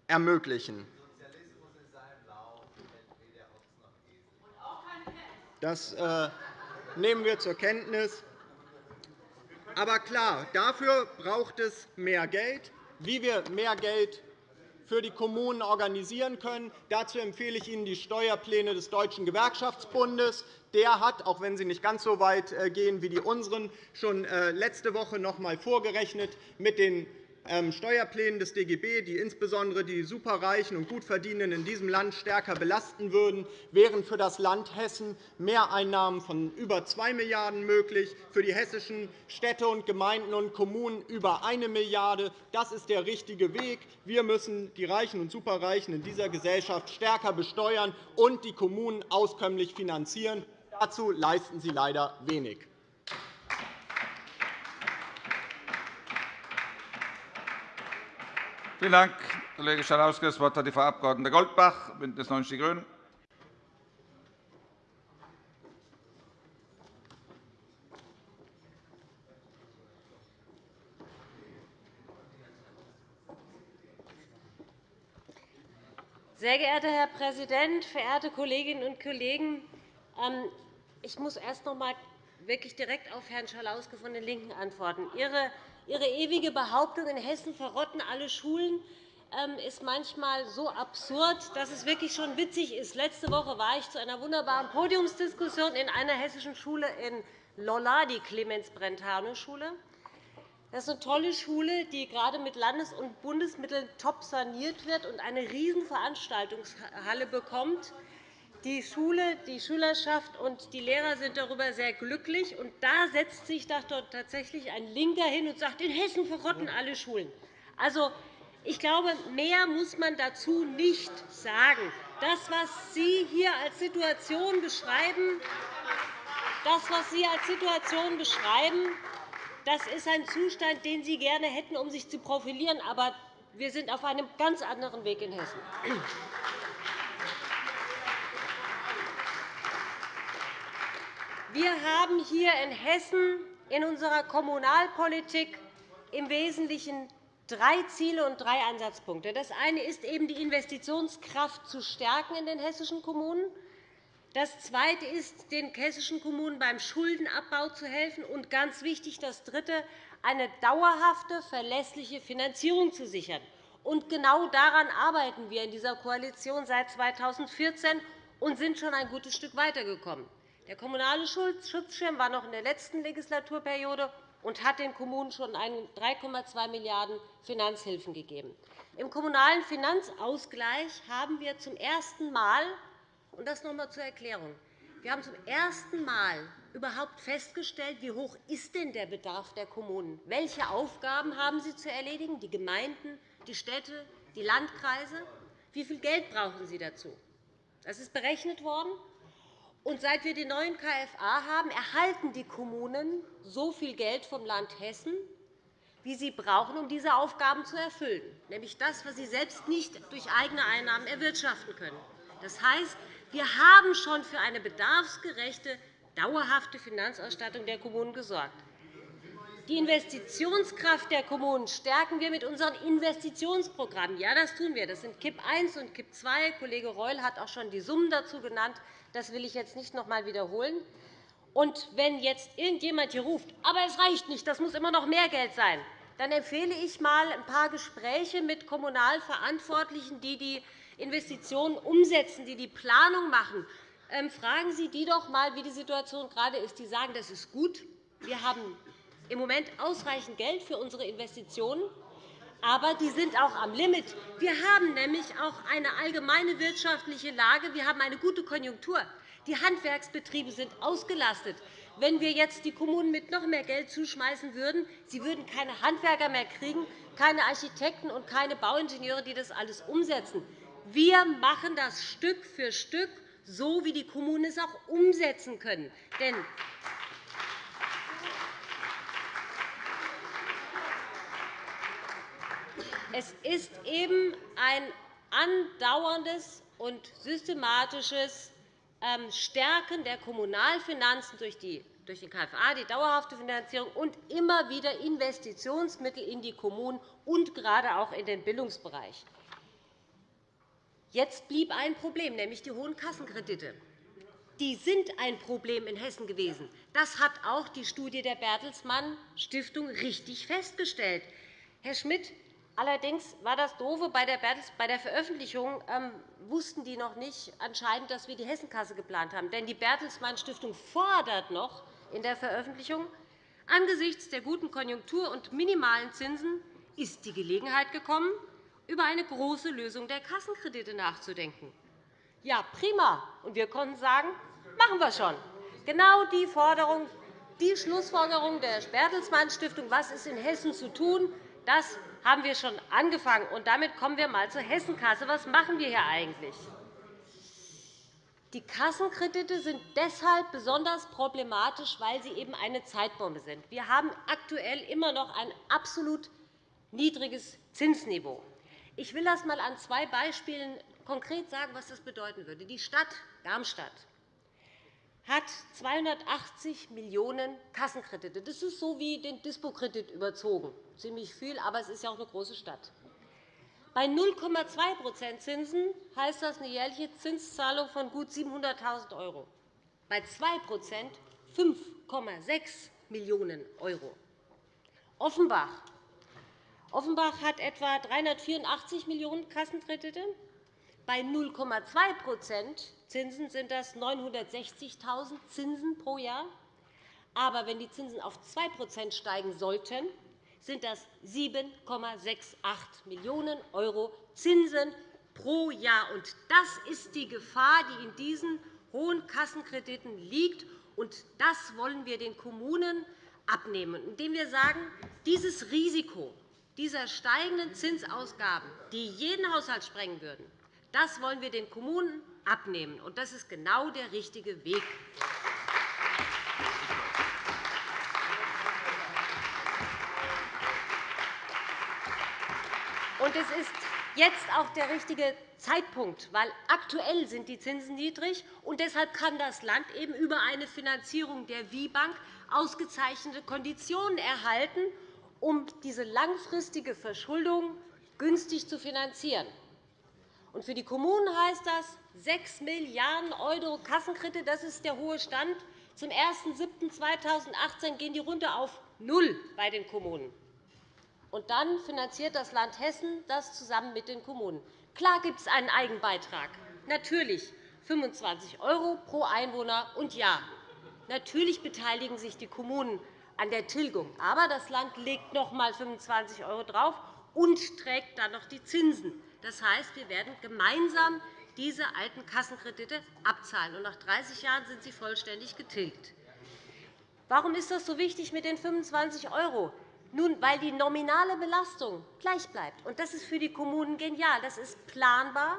ermöglichen. Das äh, nehmen wir zur Kenntnis. Aber klar, dafür braucht es mehr Geld. Wie wir mehr Geld für die Kommunen organisieren können. Dazu empfehle ich Ihnen die Steuerpläne des Deutschen Gewerkschaftsbundes. Der hat, auch wenn sie nicht ganz so weit äh, gehen wie die unseren, schon äh, letzte Woche noch einmal vorgerechnet mit den Steuerplänen des DGB, die insbesondere die Superreichen und Gutverdienenden in diesem Land stärker belasten würden, wären für das Land Hessen Mehreinnahmen von über 2 Milliarden € möglich, für die hessischen Städte und Gemeinden und Kommunen über 1 Milliarde €. Das ist der richtige Weg. Wir müssen die Reichen und Superreichen in dieser Gesellschaft stärker besteuern und die Kommunen auskömmlich finanzieren. Dazu leisten Sie leider wenig. Vielen Dank, Kollege Schalauske. Das Wort hat die Frau Abg. Goldbach, BÜNDNIS 90 die GRÜNEN. Sehr geehrter Herr Präsident, verehrte Kolleginnen und Kollegen! Ähm, ich muss erst noch einmal wirklich direkt auf Herrn Schalauske von den LINKEN antworten. Ihre Ihre ewige Behauptung, in Hessen verrotten alle Schulen, ähm, ist manchmal so absurd, dass es wirklich schon witzig ist. Letzte Woche war ich zu einer wunderbaren Podiumsdiskussion in einer hessischen Schule in Lolla, die Clemens-Brentano-Schule. Das ist eine tolle Schule, die gerade mit Landes- und Bundesmitteln top saniert wird und eine Riesenveranstaltungshalle bekommt. Die Schule, die Schülerschaft und die Lehrer sind darüber sehr glücklich. Und da setzt sich dort tatsächlich ein Linker hin und sagt, in Hessen verrotten alle Schulen. Also, ich glaube, mehr muss man dazu nicht sagen. Das, was Sie hier als Situation beschreiben, das, was Sie als Situation beschreiben, das ist ein Zustand, den Sie gerne hätten, um sich zu profilieren. Aber wir sind auf einem ganz anderen Weg in Hessen. Wir haben hier in Hessen in unserer Kommunalpolitik im Wesentlichen drei Ziele und drei Ansatzpunkte. Das eine ist eben, die Investitionskraft zu stärken in den hessischen Kommunen. Das Zweite ist, den hessischen Kommunen beim Schuldenabbau zu helfen. Und ganz wichtig, das Dritte, eine dauerhafte, verlässliche Finanzierung zu sichern. Und genau daran arbeiten wir in dieser Koalition seit 2014 und sind schon ein gutes Stück weitergekommen. Der Kommunale Schutzschirm war noch in der letzten Legislaturperiode und hat den Kommunen schon 3,2 Milliarden € Finanzhilfen gegeben. Im Kommunalen Finanzausgleich haben wir zum ersten Mal und das noch einmal zur Erklärung. Wir haben zum ersten Mal überhaupt festgestellt, wie hoch ist denn der Bedarf der Kommunen ist. Welche Aufgaben haben sie zu erledigen, die Gemeinden, die Städte, die Landkreise? Wie viel Geld brauchen sie dazu? Das ist berechnet worden. Und seit wir den neuen KFA haben, erhalten die Kommunen so viel Geld vom Land Hessen, wie sie brauchen, um diese Aufgaben zu erfüllen, nämlich das, was sie selbst nicht durch eigene Einnahmen erwirtschaften können. Das heißt, wir haben schon für eine bedarfsgerechte, dauerhafte Finanzausstattung der Kommunen gesorgt. Die Investitionskraft der Kommunen stärken wir mit unseren Investitionsprogrammen. Ja, das tun wir. Das sind KIP I und KIP II. Kollege Reul hat auch schon die Summen dazu genannt. Das will ich jetzt nicht noch einmal wiederholen. Und wenn jetzt irgendjemand hier ruft, aber es reicht nicht, das muss immer noch mehr Geld sein, dann empfehle ich einmal ein paar Gespräche mit Kommunalverantwortlichen, die die Investitionen umsetzen, die die Planung machen, ähm, fragen Sie die doch einmal, wie die Situation gerade ist. Die sagen, das ist gut. Wir haben im Moment ausreichend Geld für unsere Investitionen, aber die sind auch am Limit. Wir haben nämlich auch eine allgemeine wirtschaftliche Lage. Wir haben eine gute Konjunktur. Die Handwerksbetriebe sind ausgelastet. Wenn wir jetzt die Kommunen mit noch mehr Geld zuschmeißen würden, sie würden keine Handwerker mehr kriegen, keine Architekten und keine Bauingenieure, die das alles umsetzen. Wir machen das Stück für Stück, so wie die Kommunen es auch umsetzen können. Denn es ist eben ein andauerndes und systematisches ähm, Stärken der Kommunalfinanzen durch den KFA, die dauerhafte Finanzierung und immer wieder Investitionsmittel in die Kommunen und gerade auch in den Bildungsbereich. Jetzt blieb ein Problem, nämlich die hohen Kassenkredite. Die sind ein Problem in Hessen gewesen. Das hat auch die Studie der Bertelsmann Stiftung richtig festgestellt. Herr Schmidt, allerdings war das Doofe bei der Veröffentlichung, ähm, wussten die noch nicht anscheinend, dass wir die Hessenkasse geplant haben. Denn die Bertelsmann Stiftung fordert noch in der Veröffentlichung, angesichts der guten Konjunktur und minimalen Zinsen ist die Gelegenheit gekommen, über eine große Lösung der Kassenkredite nachzudenken. Ja, prima. Und wir konnten sagen, machen wir schon. Genau die Forderung, die Schlussfolgerung der Bertelsmann Stiftung, was ist in Hessen zu tun, das haben wir schon angefangen. Und damit kommen wir einmal zur Hessenkasse. Was machen wir hier eigentlich? Die Kassenkredite sind deshalb besonders problematisch, weil sie eben eine Zeitbombe sind. Wir haben aktuell immer noch ein absolut niedriges Zinsniveau. Ich will das einmal an zwei Beispielen konkret sagen, was das bedeuten würde. Die Stadt Darmstadt hat 280 Millionen € Kassenkredite. Das ist so wie den Dispo-Kredit überzogen. Ziemlich viel, aber es ist ja auch eine große Stadt. Bei 0,2% Zinsen heißt das eine jährliche Zinszahlung von gut 700.000 €. Bei 2% 5,6 Millionen €. Offenbach Offenbach hat etwa 384 Millionen € Kassenkredite. Bei 0,2% Zinsen sind das 960.000 Zinsen pro Jahr. Aber wenn die Zinsen auf 2% steigen sollten, sind das 7,68 Millionen € Zinsen pro Jahr. Das ist die Gefahr, die in diesen hohen Kassenkrediten liegt. Das wollen wir den Kommunen abnehmen, indem wir sagen, dieses Risiko dieser steigenden Zinsausgaben, die jeden Haushalt sprengen würden, das wollen wir den Kommunen abnehmen. Das ist genau der richtige Weg. Es ist jetzt auch der richtige Zeitpunkt, weil aktuell sind die Zinsen niedrig und deshalb kann das Land eben über eine Finanzierung der WIBank ausgezeichnete Konditionen erhalten um diese langfristige Verschuldung günstig zu finanzieren. Und für die Kommunen heißt das 6 Milliarden € Kassenkredite. Das ist der hohe Stand. Zum 01.07.2018 gehen die runter auf null bei den Kommunen. Und dann finanziert das Land Hessen das zusammen mit den Kommunen. Klar gibt es einen Eigenbeitrag, natürlich 25 € pro Einwohner. Und ja, natürlich beteiligen sich die Kommunen an der Tilgung. Aber das Land legt noch einmal 25 € drauf und trägt dann noch die Zinsen. Das heißt, wir werden gemeinsam diese alten Kassenkredite abzahlen. Und nach 30 Jahren sind sie vollständig getilgt. Warum ist das so wichtig mit den 25 €? Nun, weil die nominale Belastung gleich bleibt. Das ist für die Kommunen genial. Das ist planbar.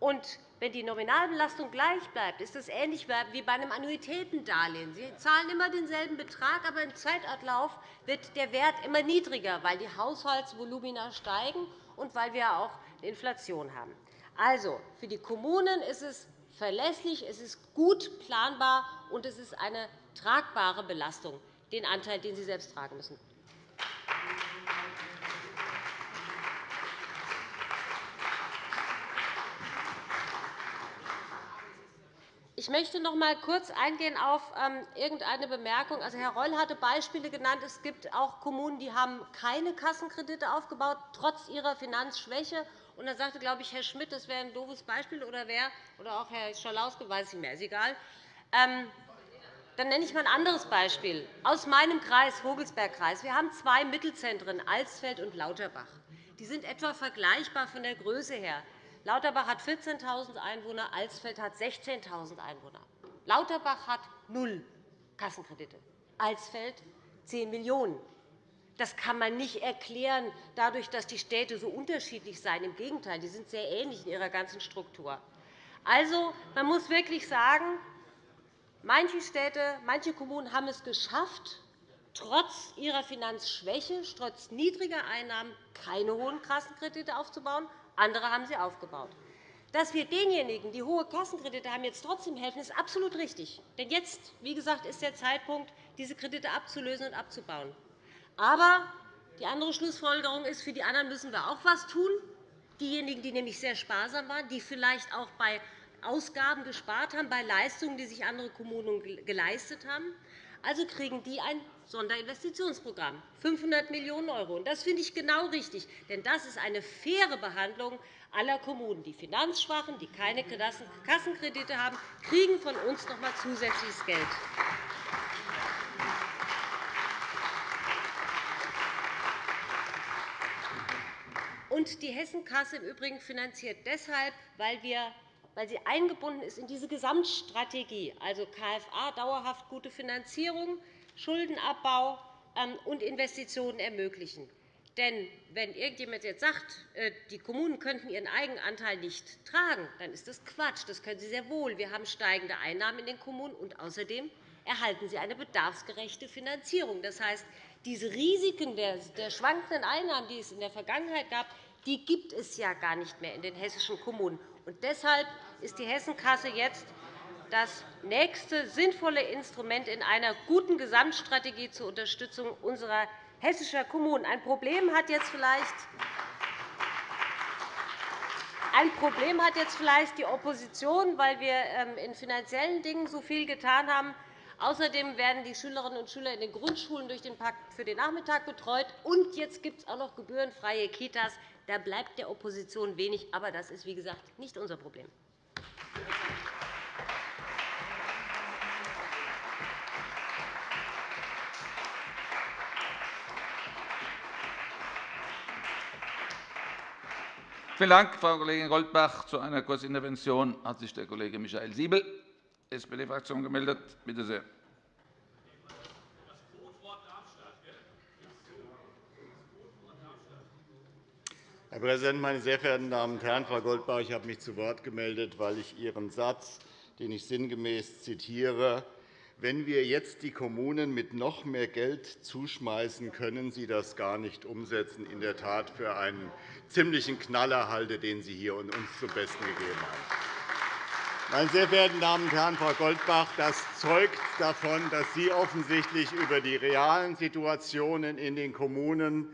Und wenn die Nominalbelastung gleich bleibt, ist das ähnlich wie bei einem Annuitätendarlehen. Sie zahlen immer denselben Betrag, aber im Zeitablauf wird der Wert immer niedriger, weil die Haushaltsvolumina steigen und weil wir auch Inflation haben. Also, für die Kommunen ist es verlässlich, es ist gut planbar, und es ist eine tragbare Belastung, den Anteil, den sie selbst tragen müssen. Ich möchte noch einmal kurz eingehen auf ähm, irgendeine Bemerkung. Also, Herr Reul hatte Beispiele genannt. Es gibt auch Kommunen, die haben keine Kassenkredite aufgebaut, trotz ihrer Finanzschwäche. Und da sagte, glaube ich, Herr Schmidt, das wäre ein doofes Beispiel, oder wer, oder auch Herr Schalauske, weiß ich nicht mehr, ist egal. Ähm, dann nenne ich mal ein anderes Beispiel aus meinem Kreis, Vogelsbergkreis. Wir haben zwei Mittelzentren, Alsfeld und Lauterbach. Die sind etwa vergleichbar von der Größe her. Lauterbach hat 14.000 Einwohner, Alsfeld hat 16.000 Einwohner. Lauterbach hat null Kassenkredite, Alsfeld 10 Millionen €. Das kann man nicht erklären dadurch, dass die Städte so unterschiedlich seien. Im Gegenteil, die sind sehr ähnlich in ihrer ganzen Struktur. Also, man muss wirklich sagen, manche Städte, manche Kommunen haben es geschafft, trotz ihrer Finanzschwäche, trotz niedriger Einnahmen keine hohen Kassenkredite aufzubauen. Andere haben sie aufgebaut. Dass wir denjenigen, die hohe Kassenkredite haben, jetzt trotzdem helfen, ist absolut richtig. Denn jetzt, wie gesagt, ist der Zeitpunkt, diese Kredite abzulösen und abzubauen. Aber die andere Schlussfolgerung ist, für die anderen müssen wir auch etwas tun. Diejenigen, die nämlich sehr sparsam waren, die vielleicht auch bei Ausgaben gespart haben, bei Leistungen, die sich andere Kommunen geleistet haben, also kriegen die ein Sonderinvestitionsprogramm, 500 Millionen €. Das finde ich genau richtig, denn das ist eine faire Behandlung aller Kommunen. Die Finanzschwachen, die keine Kassenkredite haben, kriegen von uns noch einmal zusätzliches Geld. Die Hessenkasse im Übrigen finanziert deshalb, weil, wir, weil sie eingebunden ist in diese Gesamtstrategie, also KFA, dauerhaft gute Finanzierung, Schuldenabbau ähm, und Investitionen ermöglichen. Denn wenn irgendjemand jetzt sagt, äh, die Kommunen könnten ihren Eigenanteil nicht tragen, dann ist das Quatsch. Das können sie sehr wohl. Wir haben steigende Einnahmen in den Kommunen, und außerdem erhalten sie eine bedarfsgerechte Finanzierung. Das heißt, diese Risiken der schwankenden Einnahmen, die es in der Vergangenheit gab, die gibt es ja gar nicht mehr in den hessischen Kommunen. Und deshalb ist die Hessenkasse jetzt das nächste sinnvolle Instrument in einer guten Gesamtstrategie zur Unterstützung unserer hessischen Kommunen. Ein Problem hat jetzt vielleicht ein Problem hat jetzt vielleicht die Opposition, weil wir ähm, in finanziellen Dingen so viel getan haben. Außerdem werden die Schülerinnen und Schüler in den Grundschulen durch den Pakt für den Nachmittag betreut. Und jetzt gibt es auch noch gebührenfreie Kitas. Da bleibt der Opposition wenig. Aber das ist, wie gesagt, nicht unser Problem. Vielen Dank, Frau Kollegin Goldbach. Zu einer Kurzintervention hat sich der Kollege Michael Siebel, SPD-Fraktion, gemeldet. Bitte sehr. Herr Präsident, meine sehr verehrten Damen und Herren! Frau Goldbach, ich habe mich zu Wort gemeldet, weil ich Ihren Satz, den ich sinngemäß zitiere, wenn wir jetzt die Kommunen mit noch mehr Geld zuschmeißen, können sie das gar nicht umsetzen, in der Tat für einen ziemlichen Knaller halte, den Sie hier uns zum Besten gegeben haben. Meine sehr verehrten Damen und Herren, Frau Goldbach, das zeugt davon, dass Sie offensichtlich über die realen Situationen in den Kommunen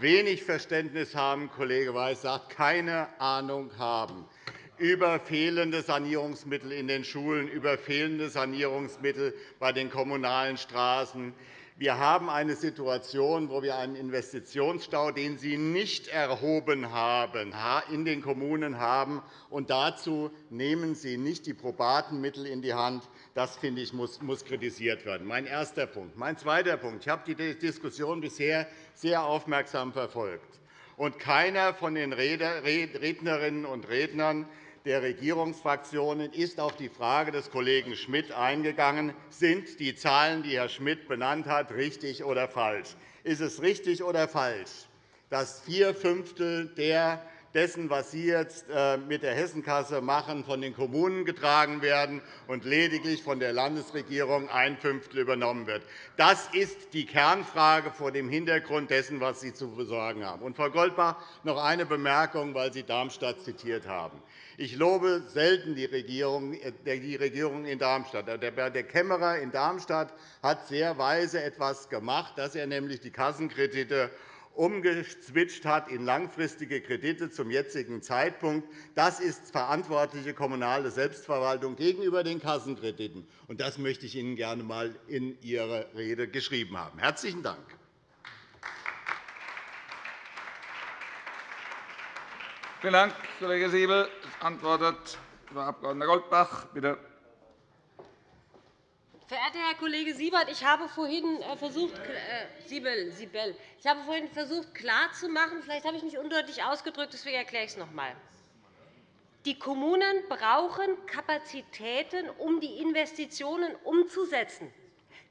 wenig Verständnis haben, Kollege Weiß sagt, keine Ahnung haben über fehlende Sanierungsmittel in den Schulen, über fehlende Sanierungsmittel bei den kommunalen Straßen, wir haben eine Situation, wo wir einen Investitionsstau, den Sie nicht erhoben haben, in den Kommunen haben. Und dazu nehmen Sie nicht die probaten Mittel in die Hand. Das finde ich, muss, kritisiert werden. Mein erster Punkt. Mein zweiter Punkt. Ich habe die Diskussion bisher sehr aufmerksam verfolgt. Und keiner von den Rednerinnen und Rednern der Regierungsfraktionen ist auf die Frage des Kollegen Schmidt eingegangen. Sind die Zahlen, die Herr Schmidt benannt hat, richtig oder falsch? Ist es richtig oder falsch, dass vier Fünftel dessen, was Sie jetzt äh, mit der Hessenkasse machen, von den Kommunen getragen werden und lediglich von der Landesregierung ein Fünftel übernommen wird. Das ist die Kernfrage vor dem Hintergrund dessen, was Sie zu besorgen haben. Und, Frau Goldbach, noch eine Bemerkung, weil Sie Darmstadt zitiert haben. Ich lobe selten die Regierung, äh, die Regierung in Darmstadt. Der Kämmerer in Darmstadt hat sehr weise etwas gemacht, dass er nämlich die Kassenkredite umgeswitcht hat in langfristige Kredite zum jetzigen Zeitpunkt. Das ist verantwortliche kommunale Selbstverwaltung gegenüber den Kassenkrediten. Das möchte ich Ihnen gerne einmal in Ihre Rede geschrieben haben. – Herzlichen Dank. Vielen Dank, Kollege Siebel. Es antwortet Frau Abg. Goldbach. Bitte. Verehrter Herr Kollege Siebert, ich habe vorhin äh, versucht, äh, Siebel, Siebel, ich habe vorhin versucht klarzumachen, vielleicht habe ich mich undeutlich ausgedrückt, deswegen erkläre ich es noch einmal. Die Kommunen brauchen Kapazitäten, um die Investitionen umzusetzen.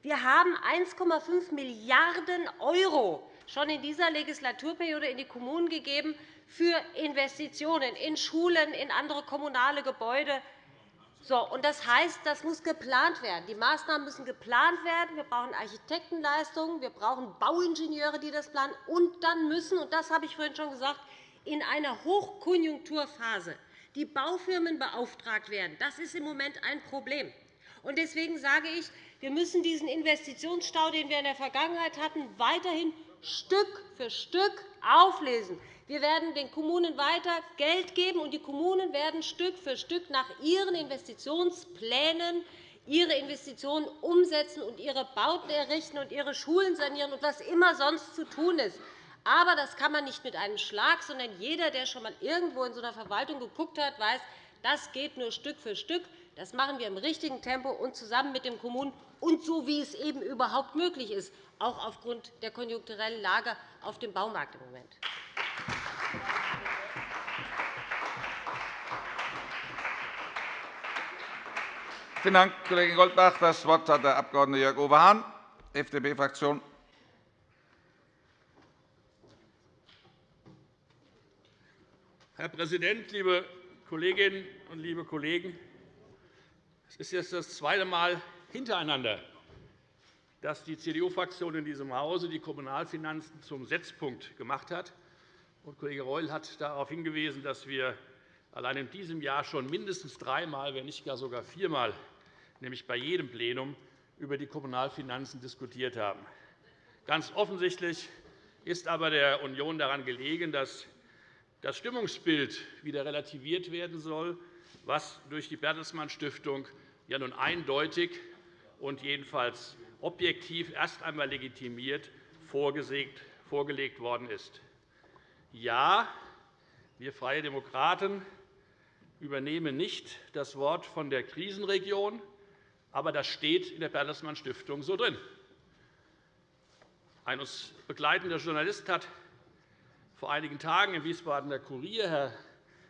Wir haben 1,5 Milliarden € schon in dieser Legislaturperiode in die Kommunen gegeben für Investitionen in Schulen, in andere kommunale Gebäude. Das heißt, das muss geplant werden. Die Maßnahmen müssen geplant werden. Wir brauchen Architektenleistungen, wir brauchen Bauingenieure, die das planen. Und dann müssen, und das habe ich vorhin schon gesagt, in einer Hochkonjunkturphase die Baufirmen beauftragt werden. Das ist im Moment ein Problem. Deswegen sage ich, wir müssen diesen Investitionsstau, den wir in der Vergangenheit hatten, weiterhin Stück für Stück auflesen. Wir werden den Kommunen weiter Geld geben, und die Kommunen werden Stück für Stück nach ihren Investitionsplänen ihre Investitionen umsetzen und ihre Bauten errichten und ihre Schulen sanieren und was immer sonst zu tun ist. Aber das kann man nicht mit einem Schlag, sondern jeder, der schon einmal irgendwo in so einer Verwaltung geguckt hat, weiß, das geht nur Stück für Stück. Das machen wir im richtigen Tempo und zusammen mit den Kommunen und so, wie es eben überhaupt möglich ist, auch aufgrund der konjunkturellen Lage auf dem Baumarkt im Moment. Vielen Dank, Kollegin Goldbach. – Das Wort hat der Abg. Jörg-Uwe Hahn, FDP-Fraktion. Herr Präsident, liebe Kolleginnen und liebe Kollegen! Es ist jetzt das zweite Mal hintereinander, dass die CDU-Fraktion in diesem Hause die Kommunalfinanzen zum Setzpunkt gemacht hat. Kollege Reul hat darauf hingewiesen, dass wir allein in diesem Jahr schon mindestens dreimal, wenn nicht gar sogar viermal, nämlich bei jedem Plenum, über die Kommunalfinanzen diskutiert haben. Ganz offensichtlich ist aber der Union daran gelegen, dass das Stimmungsbild wieder relativiert werden soll, was durch die Bertelsmann Stiftung ja nun eindeutig und jedenfalls objektiv erst einmal legitimiert vorgelegt worden ist. Ja, wir Freie Demokraten übernehmen nicht das Wort von der Krisenregion, aber das steht in der Bertelsmann Stiftung so drin. Ein uns begleitender Journalist hat vor einigen Tagen im Wiesbadener Kurier, Herr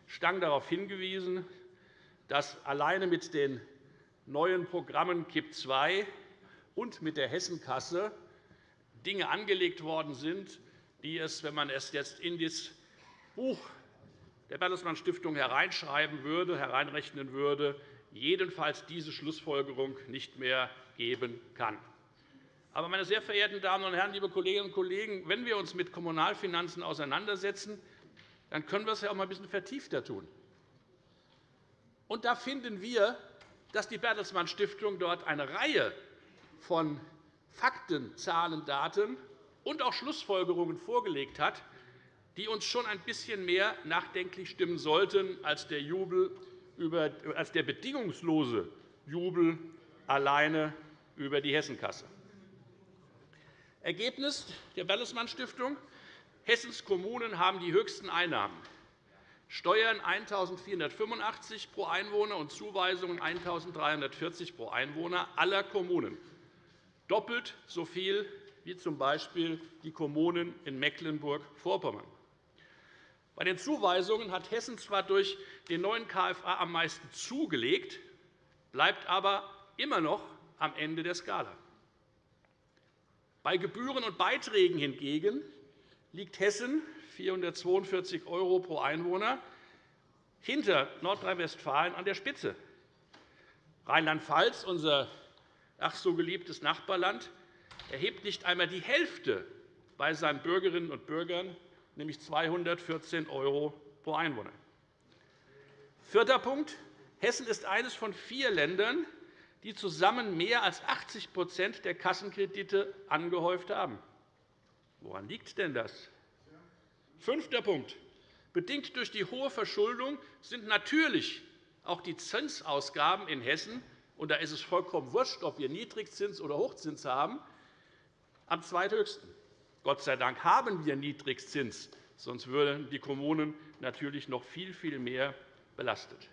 Stang, darauf hingewiesen, dass alleine mit den neuen Programmen KIP II und mit der Hessenkasse Dinge angelegt worden sind, die es, wenn man es jetzt in das Buch der Bertelsmann Stiftung hereinschreiben würde, hereinrechnen würde, jedenfalls diese Schlussfolgerung nicht mehr geben kann. Aber, meine sehr verehrten Damen und Herren, liebe Kolleginnen und Kollegen, wenn wir uns mit Kommunalfinanzen auseinandersetzen, dann können wir es ja auch einmal ein bisschen vertiefter tun. Und da finden wir, dass die Bertelsmann Stiftung dort eine Reihe von Fakten, Zahlen, Daten und auch Schlussfolgerungen vorgelegt hat, die uns schon ein bisschen mehr nachdenklich stimmen sollten als der, Jubel als der bedingungslose Jubel alleine über die Hessenkasse. Ergebnis der Bertelsmann Stiftung. Hessens Kommunen haben die höchsten Einnahmen. Steuern 1.485 pro Einwohner und Zuweisungen 1.340 pro Einwohner aller Kommunen. Doppelt so viel wie z. B. die Kommunen in Mecklenburg-Vorpommern. Bei den Zuweisungen hat Hessen zwar durch den neuen KFA am meisten zugelegt, bleibt aber immer noch am Ende der Skala. Bei Gebühren und Beiträgen hingegen liegt Hessen 442 € pro Einwohner hinter Nordrhein-Westfalen an der Spitze. Rheinland-Pfalz, unser ach so geliebtes Nachbarland, erhebt nicht einmal die Hälfte bei seinen Bürgerinnen und Bürgern, nämlich 214 € pro Einwohner. Vierter Punkt. Hessen ist eines von vier Ländern, die zusammen mehr als 80% der Kassenkredite angehäuft haben. Woran liegt denn das? Fünfter Punkt. Bedingt durch die hohe Verschuldung sind natürlich auch die Zinsausgaben in Hessen und da ist es vollkommen wurscht, ob wir Niedrigzins oder Hochzins haben, am zweithöchsten. Gott sei Dank haben wir Niedrigzins, sonst würden die Kommunen natürlich noch viel, viel mehr belastet.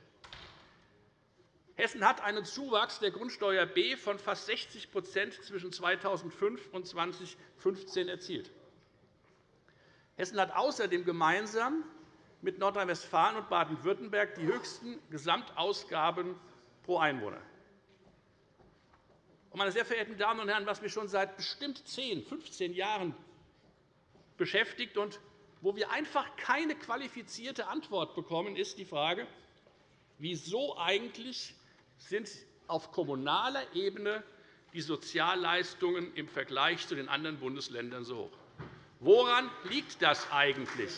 Hessen hat einen Zuwachs der Grundsteuer B von fast 60% zwischen 2005 und 2015 erzielt. Hessen hat außerdem gemeinsam mit Nordrhein-Westfalen und Baden-Württemberg die höchsten Gesamtausgaben pro Einwohner. Meine sehr verehrten Damen und Herren, was mich schon seit bestimmt 10, 15 Jahren beschäftigt und wo wir einfach keine qualifizierte Antwort bekommen, ist die Frage, wieso eigentlich sind auf kommunaler Ebene die Sozialleistungen im Vergleich zu den anderen Bundesländern so hoch. Woran liegt das eigentlich?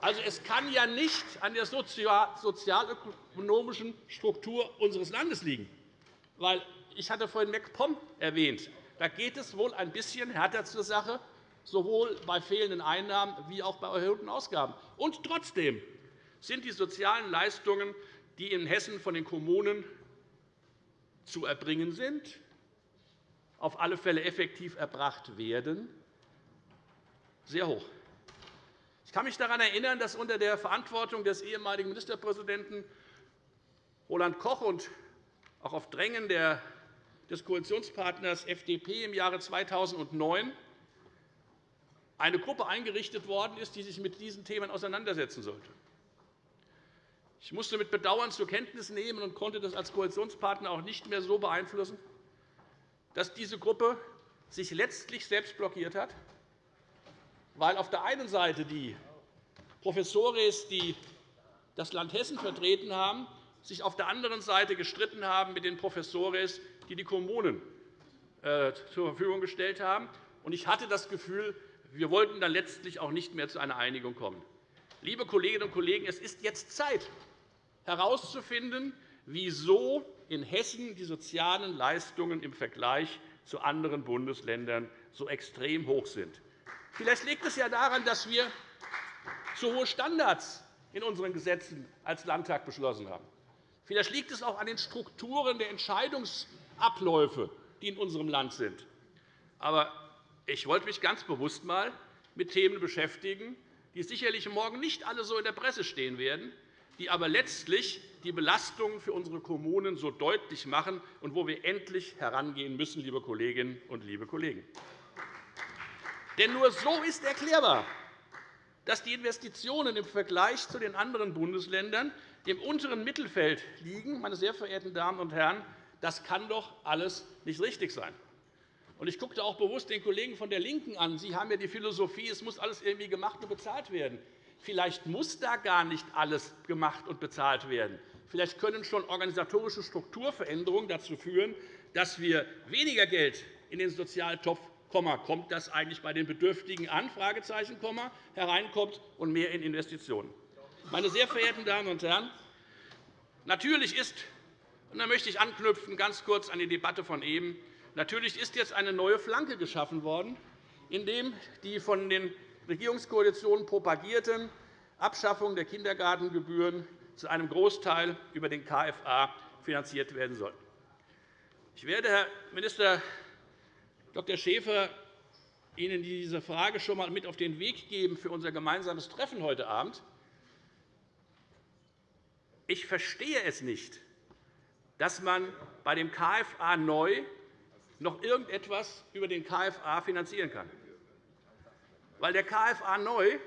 Also, es kann ja nicht an der sozialökonomischen Struktur unseres Landes liegen. Weil, ich hatte vorhin MacPom erwähnt. Da geht es wohl ein bisschen härter zur Sache, sowohl bei fehlenden Einnahmen wie auch bei erhöhten Ausgaben. Und trotzdem sind die sozialen Leistungen, die in Hessen von den Kommunen zu erbringen sind, auf alle Fälle effektiv erbracht werden, sehr hoch. Ich kann mich daran erinnern, dass unter der Verantwortung des ehemaligen Ministerpräsidenten Roland Koch und auch auf Drängen des Koalitionspartners FDP im Jahre 2009 eine Gruppe eingerichtet worden ist, die sich mit diesen Themen auseinandersetzen sollte. Ich musste mit Bedauern zur Kenntnis nehmen und konnte das als Koalitionspartner auch nicht mehr so beeinflussen, dass diese Gruppe sich letztlich selbst blockiert hat weil auf der einen Seite die Professores, die das Land Hessen vertreten haben, sich auf der anderen Seite gestritten haben mit den Professores, die die Kommunen äh, zur Verfügung gestellt haben. Ich hatte das Gefühl, wir wollten dann letztlich auch nicht mehr zu einer Einigung kommen. Liebe Kolleginnen und Kollegen, es ist jetzt Zeit, herauszufinden, wieso in Hessen die sozialen Leistungen im Vergleich zu anderen Bundesländern so extrem hoch sind. Vielleicht liegt es ja daran, dass wir zu hohe Standards in unseren Gesetzen als Landtag beschlossen haben. Vielleicht liegt es auch an den Strukturen der Entscheidungsabläufe, die in unserem Land sind. Aber ich wollte mich ganz bewusst einmal mit Themen beschäftigen, die sicherlich morgen nicht alle so in der Presse stehen werden, die aber letztlich die Belastungen für unsere Kommunen so deutlich machen und wo wir endlich herangehen müssen, liebe Kolleginnen und liebe Kollegen. Denn nur so ist erklärbar, dass die Investitionen im Vergleich zu den anderen Bundesländern im unteren Mittelfeld liegen. Meine sehr verehrten Damen und Herren, das kann doch alles nicht richtig sein. Ich guckte auch bewusst den Kollegen von der LINKEN an. Sie haben ja die Philosophie, es muss alles irgendwie gemacht und bezahlt werden. Vielleicht muss da gar nicht alles gemacht und bezahlt werden. Vielleicht können schon organisatorische Strukturveränderungen dazu führen, dass wir weniger Geld in den Sozialtopf kommt das eigentlich bei den Bedürftigen an, hereinkommt und mehr in Investitionen. Meine sehr verehrten Damen und Herren, Natürlich ist, und da möchte ich anknüpfen, ganz kurz an die Debatte von eben, natürlich ist jetzt eine neue Flanke geschaffen worden, indem die von den Regierungskoalitionen propagierten Abschaffung der Kindergartengebühren zu einem Großteil über den KFA finanziert werden soll. Ich werde, Herr Minister Dr. Schäfer, Ihnen diese Frage schon einmal mit auf den Weg geben für unser gemeinsames Treffen heute Abend. Ich verstehe es nicht, dass man bei dem KFA neu noch irgendetwas über den KFA finanzieren kann. Weil der KFA neu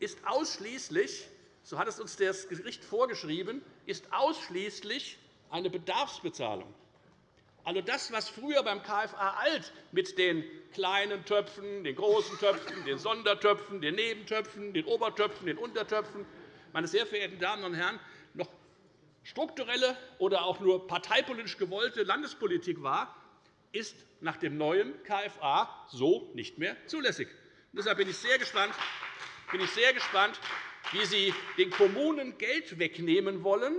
ist ausschließlich, so hat es uns das Gericht vorgeschrieben, ist ausschließlich eine Bedarfsbezahlung. Also das, was früher beim KFA alt mit den kleinen Töpfen, den großen Töpfen, den Sondertöpfen, den Nebentöpfen, den Obertöpfen, den Untertöpfen, meine sehr verehrten Damen und Herren, noch strukturelle oder auch nur parteipolitisch gewollte Landespolitik war, ist nach dem neuen KFA so nicht mehr zulässig. Deshalb bin ich sehr gespannt, bin ich sehr gespannt wie Sie den Kommunen Geld wegnehmen wollen,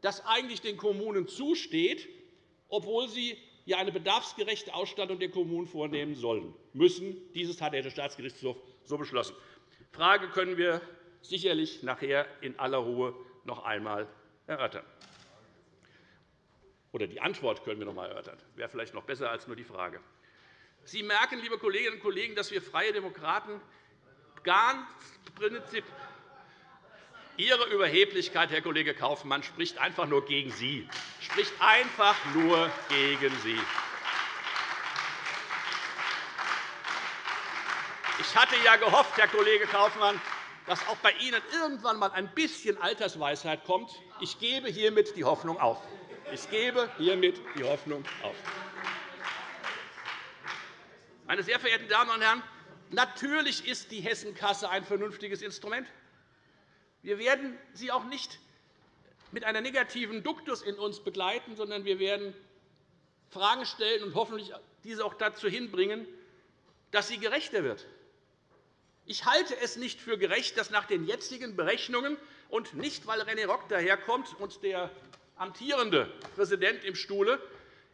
das eigentlich den Kommunen zusteht, obwohl sie ja eine bedarfsgerechte Ausstattung der Kommunen vornehmen sollen müssen. Dieses hat der Staatsgerichtshof so beschlossen. Die Frage können wir sicherlich nachher in aller Ruhe noch einmal erörtern. Oder die Antwort können wir noch einmal erörtern. Das wäre vielleicht noch besser als nur die Frage. Sie merken, liebe Kolleginnen und Kollegen, dass wir Freie Demokraten ganz Prinzip Ihre Überheblichkeit, Herr Kollege Kaufmann, spricht einfach nur gegen Sie. Spricht einfach nur gegen Sie. Ich hatte ja gehofft, Herr Kollege Kaufmann, dass auch bei Ihnen irgendwann einmal ein bisschen Altersweisheit kommt. Ich gebe hiermit die Hoffnung auf. Ich gebe hiermit die Hoffnung auf. Meine sehr verehrten Damen und Herren, natürlich ist die Hessenkasse ein vernünftiges Instrument. Wir werden sie auch nicht mit einer negativen Duktus in uns begleiten, sondern wir werden Fragen stellen und hoffentlich diese auch dazu hinbringen, dass sie gerechter wird. Ich halte es nicht für gerecht, dass nach den jetzigen Berechnungen und nicht, weil René Rock daherkommt und der amtierende Präsident im Stuhle,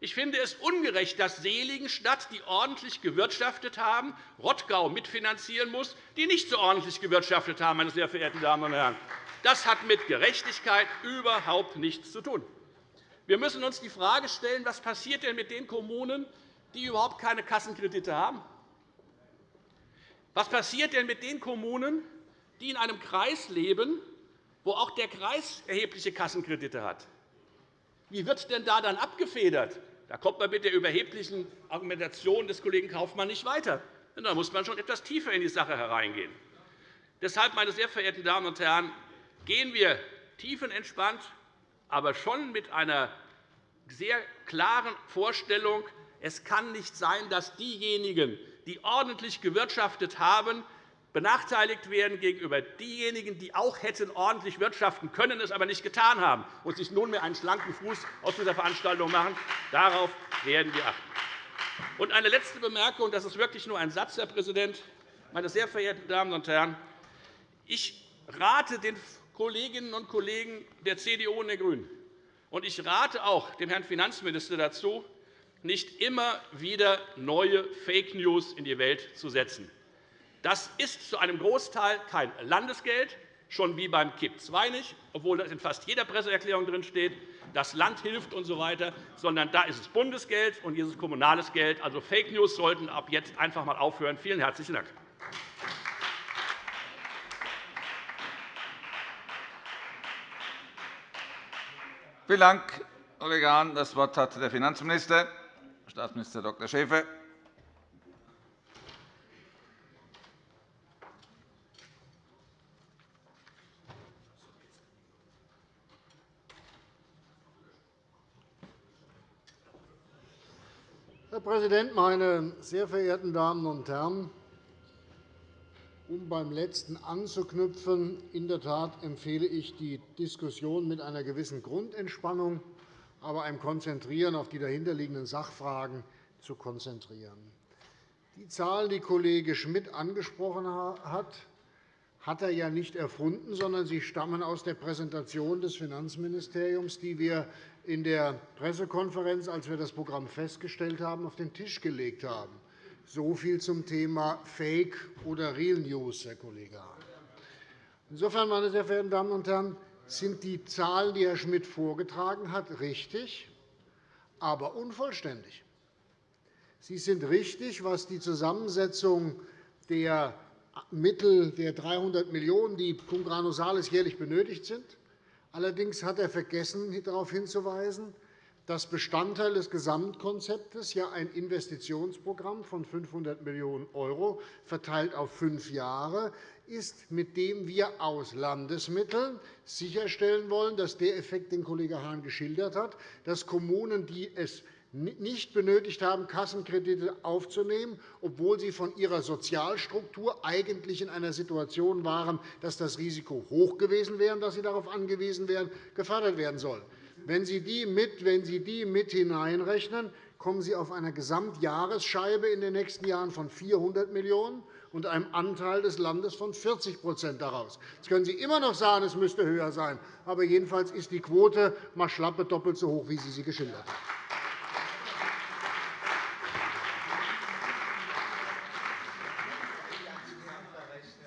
ich finde es ungerecht, dass Seligenstadt, die ordentlich gewirtschaftet haben, Rottgau mitfinanzieren muss, die nicht so ordentlich gewirtschaftet haben. Meine sehr verehrten Damen und Herren. Das hat mit Gerechtigkeit überhaupt nichts zu tun. Wir müssen uns die Frage stellen, was passiert denn mit den Kommunen, die überhaupt keine Kassenkredite haben? Was passiert denn mit den Kommunen, die in einem Kreis leben, wo auch der Kreis erhebliche Kassenkredite hat? Wie wird denn da dann abgefedert? Da kommt man mit der überheblichen Argumentation des Kollegen Kaufmann nicht weiter. Da muss man schon etwas tiefer in die Sache hereingehen. Deshalb, meine sehr verehrten Damen und Herren, gehen wir tiefenentspannt, aber schon mit einer sehr klaren Vorstellung, es kann nicht sein, dass diejenigen, die ordentlich gewirtschaftet haben, benachteiligt werden gegenüber diejenigen, die auch hätten ordentlich wirtschaften können, es aber nicht getan haben und sich nunmehr einen schlanken Fuß aus dieser Veranstaltung machen. Darauf werden wir achten. Und eine letzte Bemerkung, das ist wirklich nur ein Satz, Herr Präsident, meine sehr verehrten Damen und Herren. Ich rate den Kolleginnen und Kollegen der CDU und der GRÜNEN, und ich rate auch dem Herrn Finanzminister dazu, nicht immer wieder neue Fake News in die Welt zu setzen. Das ist zu einem Großteil kein Landesgeld, schon wie beim KIP II nicht, obwohl das in fast jeder Presseerklärung drin steht, das Land hilft usw., so sondern da ist es Bundesgeld und dieses kommunales Geld. Also Fake News sollten ab jetzt einfach einmal aufhören. Vielen herzlichen Dank. Vielen Dank, Kollege Hahn. Das Wort hat der Finanzminister, Staatsminister Dr. Schäfer. Herr Präsident, meine sehr verehrten Damen und Herren! Um beim letzten anzuknüpfen, in der Tat empfehle ich die Diskussion mit einer gewissen Grundentspannung, aber einem Konzentrieren auf die dahinterliegenden Sachfragen zu konzentrieren. Die Zahlen, die Kollege Schmidt angesprochen hat, hat er ja nicht erfunden, sondern sie stammen aus der Präsentation des Finanzministeriums, die wir in der Pressekonferenz, als wir das Programm festgestellt haben, auf den Tisch gelegt haben. So viel zum Thema Fake oder Real News, Herr Kollege Hahn. Insofern, meine sehr verehrten Damen und Herren, sind die Zahlen, die Herr Schmidt vorgetragen hat, richtig, aber unvollständig. Sie sind richtig, was die Zusammensetzung der Mittel der 300 Millionen €, die cum grano salis jährlich benötigt sind. Allerdings hat er vergessen, darauf hinzuweisen, dass Bestandteil des Gesamtkonzeptes ja ein Investitionsprogramm von 500 Millionen € verteilt auf fünf Jahre ist, mit dem wir aus Landesmitteln sicherstellen wollen, dass der Effekt, den Kollege Hahn geschildert hat, dass Kommunen, die es nicht benötigt haben, Kassenkredite aufzunehmen, obwohl sie von ihrer Sozialstruktur eigentlich in einer Situation waren, dass das Risiko hoch gewesen wäre, dass sie darauf angewiesen wären, gefördert werden sollen. Wenn Sie die mit, wenn sie die mit hineinrechnen, kommen Sie auf eine Gesamtjahresscheibe in den nächsten Jahren von 400 Millionen € und einem Anteil des Landes von 40% daraus. Jetzt können Sie immer noch sagen, es müsste höher sein. Aber jedenfalls ist die Quote mal schlappe doppelt so hoch, wie Sie sie geschildert haben.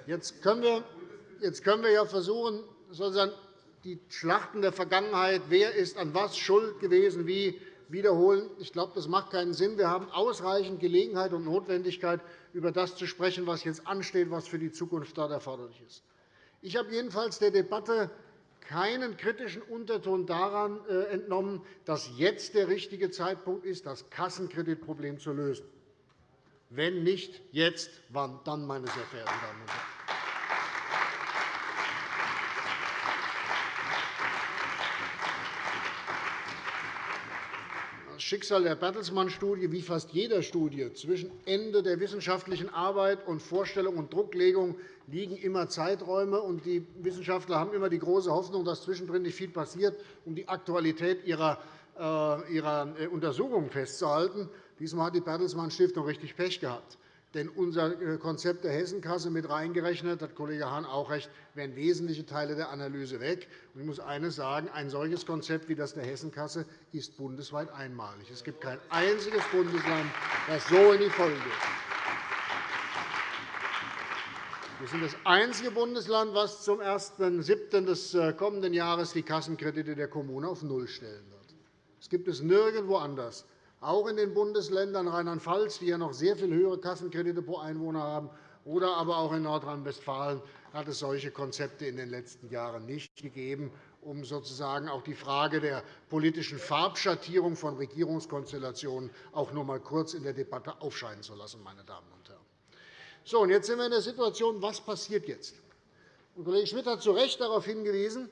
Jetzt können wir, jetzt können wir ja versuchen, sozusagen die Schlachten der Vergangenheit, wer ist an was schuld gewesen, wie wiederholen. Ich glaube, das macht keinen Sinn. Wir haben ausreichend Gelegenheit und Notwendigkeit, über das zu sprechen, was jetzt ansteht, was für die Zukunft dort erforderlich ist. Ich habe jedenfalls der Debatte keinen kritischen Unterton daran äh, entnommen, dass jetzt der richtige Zeitpunkt ist, das Kassenkreditproblem zu lösen. Wenn nicht jetzt, wann dann, meine sehr verehrten Damen und Herren? Schicksal der Bertelsmann-Studie, wie fast jeder Studie, zwischen Ende der wissenschaftlichen Arbeit und Vorstellung und Drucklegung liegen immer Zeiträume. und Die Wissenschaftler haben immer die große Hoffnung, dass zwischendrin nicht viel passiert, um die Aktualität ihrer, äh, äh, Untersuchungen festzuhalten. Diesmal hat die Bertelsmann Stiftung richtig Pech gehabt. Denn unser äh, Konzept der Hessenkasse mit reingerechnet, hat Kollege Hahn auch recht, wären wesentliche Teile der Analyse weg. Ich muss eines sagen, ein solches Konzept wie das der Hessenkasse ist bundesweit einmalig. Es gibt kein einziges Bundesland, das so in die Folge geht. Wir sind das einzige Bundesland, das zum 1.7. des äh, kommenden Jahres die Kassenkredite der Kommune auf Null stellen wird. Das gibt es nirgendwo anders. Auch in den Bundesländern Rheinland-Pfalz, die ja noch sehr viel höhere Kassenkredite pro Einwohner haben, oder aber auch in Nordrhein-Westfalen hat es solche Konzepte in den letzten Jahren nicht gegeben, um sozusagen auch die Frage der politischen Farbschattierung von Regierungskonstellationen auch noch einmal kurz in der Debatte aufscheinen zu lassen. Meine Damen und Herren. So, und jetzt sind wir in der Situation, was passiert jetzt? Und Kollege Schmidt hat zu Recht darauf hingewiesen,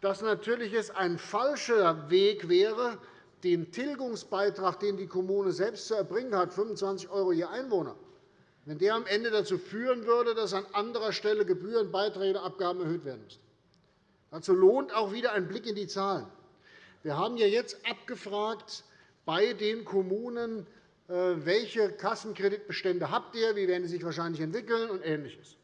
dass natürlich es ein falscher Weg wäre, den Tilgungsbeitrag, den die Kommune selbst zu erbringen hat, 25 € je Einwohner, wenn der am Ende dazu führen würde, dass an anderer Stelle Gebühren, Beiträge und Abgaben erhöht werden müssten. Dazu lohnt auch wieder ein Blick in die Zahlen. Wir haben ja jetzt abgefragt bei den Kommunen, äh, welche Kassenkreditbestände habt ihr, wie werden sie sich wahrscheinlich entwickeln und Ähnliches.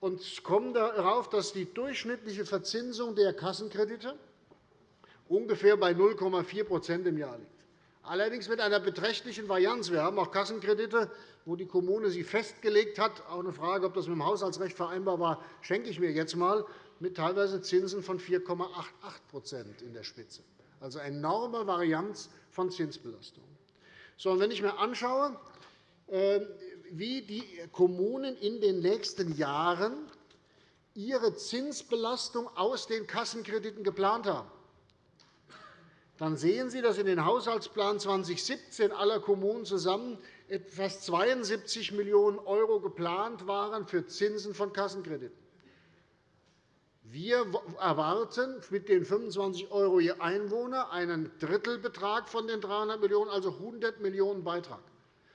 Und kommen darauf, dass die durchschnittliche Verzinsung der Kassenkredite ungefähr bei 0,4% im Jahr liegt. Allerdings mit einer beträchtlichen Varianz. Wir haben auch Kassenkredite, wo die Kommune sie festgelegt hat. Auch eine Frage, ob das mit dem Haushaltsrecht vereinbar war, schenke ich mir jetzt einmal, mit teilweise Zinsen von 4,88% in der Spitze. Also eine enorme Varianz von Zinsbelastungen. So, wenn ich mir anschaue, ähm, wie die Kommunen in den nächsten Jahren ihre Zinsbelastung aus den Kassenkrediten geplant haben, dann sehen Sie, dass in den Haushaltsplan 2017 aller Kommunen zusammen fast 72 Millionen € geplant waren für Zinsen von Kassenkrediten. Wir erwarten mit den 25 € je Einwohner einen Drittelbetrag von den 300 Millionen €, also 100 Millionen € Beitrag.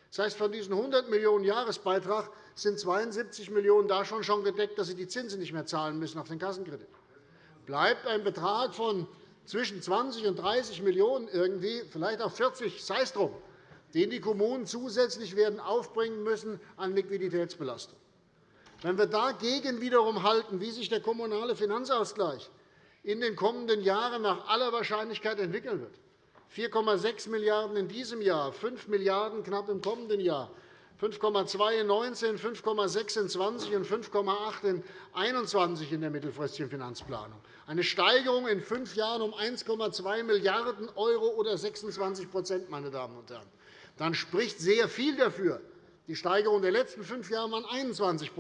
Das heißt, von diesen 100 Millionen € Jahresbeitrag sind 72 Millionen € da schon gedeckt, dass sie die Zinsen nicht mehr zahlen müssen auf den Kassenkredit. Bleibt ein Betrag von zwischen 20 und 30 Millionen €, irgendwie, vielleicht auch 40, sei es drum, den die Kommunen zusätzlich werden aufbringen müssen an Liquiditätsbelastung. Wenn wir dagegen wiederum halten, wie sich der kommunale Finanzausgleich in den kommenden Jahren nach aller Wahrscheinlichkeit entwickeln wird, 4,6 Milliarden € in diesem Jahr, 5 Milliarden € knapp im kommenden Jahr, 5,2 in 19, 5,6 in 20 und 5,8 in 21 in der mittelfristigen Finanzplanung. Eine Steigerung in fünf Jahren um 1,2 Milliarden € oder 26 meine Damen und Herren. Dann spricht sehr viel dafür. Die Steigerung der letzten fünf Jahre waren 21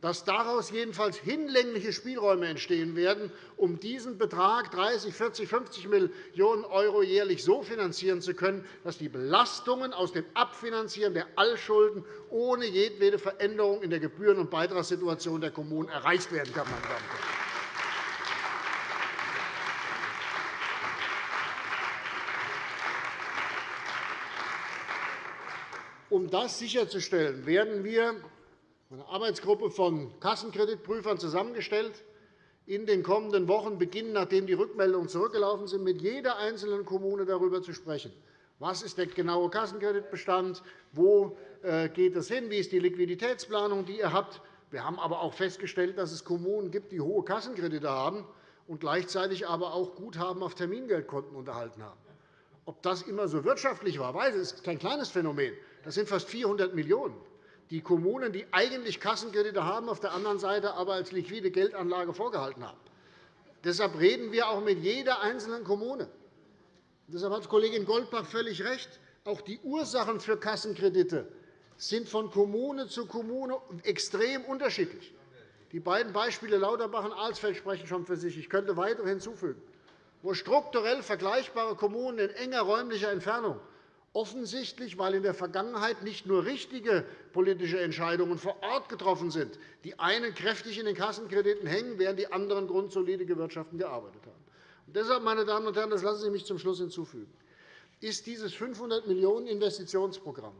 dass daraus jedenfalls hinlängliche Spielräume entstehen werden, um diesen Betrag 30, 40, 50 Millionen € jährlich so finanzieren zu können, dass die Belastungen aus dem Abfinanzieren der Allschulden ohne jedwede Veränderung in der Gebühren- und Beitragssituation der Kommunen erreicht werden kann. Meine Damen und Herren. Um das sicherzustellen, werden wir eine Arbeitsgruppe von Kassenkreditprüfern zusammengestellt, in den kommenden Wochen beginnen, nachdem die Rückmeldungen zurückgelaufen sind, mit jeder einzelnen Kommune darüber zu sprechen. Was ist der genaue Kassenkreditbestand? Wo äh, geht es hin? Wie ist die Liquiditätsplanung, die ihr habt? Wir haben aber auch festgestellt, dass es Kommunen gibt, die hohe Kassenkredite haben und gleichzeitig aber auch Guthaben auf Termingeldkonten unterhalten haben. Ob das immer so wirtschaftlich war, weiß ich, ist kein kleines Phänomen. Das sind fast 400 Millionen €. Die Kommunen, die eigentlich Kassenkredite haben, auf der anderen Seite aber als liquide Geldanlage vorgehalten haben. Deshalb reden wir auch mit jeder einzelnen Kommune. Deshalb hat Kollegin Goldbach völlig recht. Auch die Ursachen für Kassenkredite sind von Kommune zu Kommune extrem unterschiedlich. Die beiden Beispiele Lauterbach und Alsfeld sprechen schon für sich. Ich könnte weitere hinzufügen, wo strukturell vergleichbare Kommunen in enger räumlicher Entfernung offensichtlich, weil in der Vergangenheit nicht nur richtige politische Entscheidungen vor Ort getroffen sind, die einen kräftig in den Kassenkrediten hängen, während die anderen grundsolide gewirtschaftet gearbeitet haben. Und deshalb, meine Damen und Herren, das lassen Sie mich zum Schluss hinzufügen, ist dieses 500 Millionen € Investitionsprogramm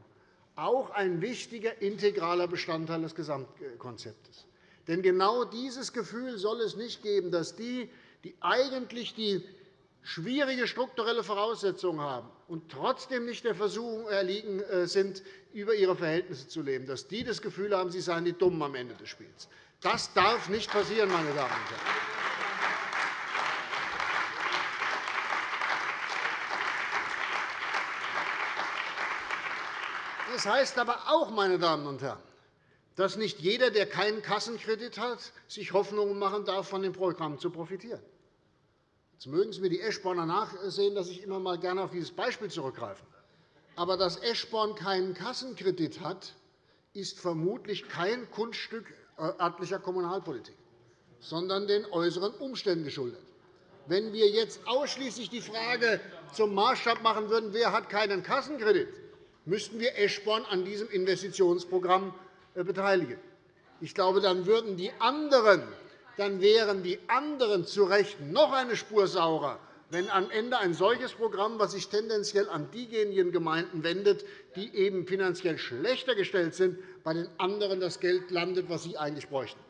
auch ein wichtiger integraler Bestandteil des Gesamtkonzeptes. Denn genau dieses Gefühl soll es nicht geben, dass die, die eigentlich die schwierige strukturelle Voraussetzungen haben und trotzdem nicht der Versuchung erliegen äh, sind, über ihre Verhältnisse zu leben, dass die das Gefühl haben, sie seien die Dummen am Ende des Spiels. Das darf nicht passieren, meine Damen und Herren. Das heißt aber auch, meine Damen und Herren, dass nicht jeder, der keinen Kassenkredit hat, sich Hoffnungen machen darf, von dem Programm zu profitieren. Jetzt mögen Sie mir die Eschborner nachsehen, dass ich immer mal gerne auf dieses Beispiel zurückgreife. Aber dass Eschborn keinen Kassenkredit hat, ist vermutlich kein Kunststück örtlicher Kommunalpolitik, sondern den äußeren Umständen geschuldet. Wenn wir jetzt ausschließlich die Frage zum Maßstab machen würden, wer hat keinen Kassenkredit, müssten wir Eschborn an diesem Investitionsprogramm äh, beteiligen. Ich glaube, dann würden die anderen dann wären die anderen zu Recht noch eine Spur saurer, wenn am Ende ein solches Programm, das sich tendenziell an diejenigen Gemeinden wendet, die eben finanziell schlechter gestellt sind, bei den anderen das Geld landet, das sie eigentlich bräuchten.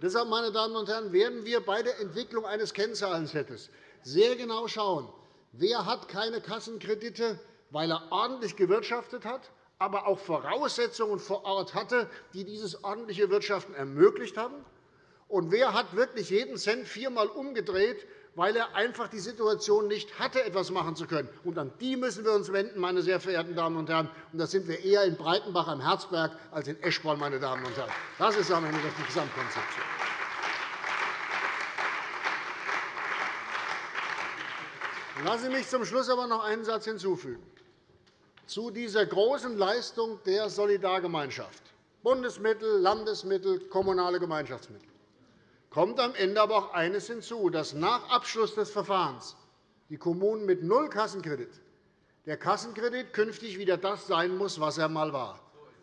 Deshalb, meine Damen und Herren, werden wir bei der Entwicklung eines Kennzahlensettes sehr genau schauen, wer hat keine Kassenkredite, weil er ordentlich gewirtschaftet hat, aber auch Voraussetzungen vor Ort hatte, die dieses ordentliche Wirtschaften ermöglicht haben, und wer hat wirklich jeden Cent viermal umgedreht, weil er einfach die Situation nicht hatte, etwas machen zu können? Und an die müssen wir uns wenden, meine sehr verehrten Damen und Herren. Und da sind wir eher in Breitenbach am Herzberg als in Eschborn, meine Damen und Herren. Das ist am Ende die Gesamtkonzeption. Lassen Sie mich zum Schluss aber noch einen Satz hinzufügen. Zu dieser großen Leistung der Solidargemeinschaft Bundesmittel, Landesmittel, kommunale Gemeinschaftsmittel kommt am Ende aber auch eines hinzu, dass nach Abschluss des Verfahrens die Kommunen mit null Kassenkredit der Kassenkredit künftig wieder das sein muss, was er einmal war,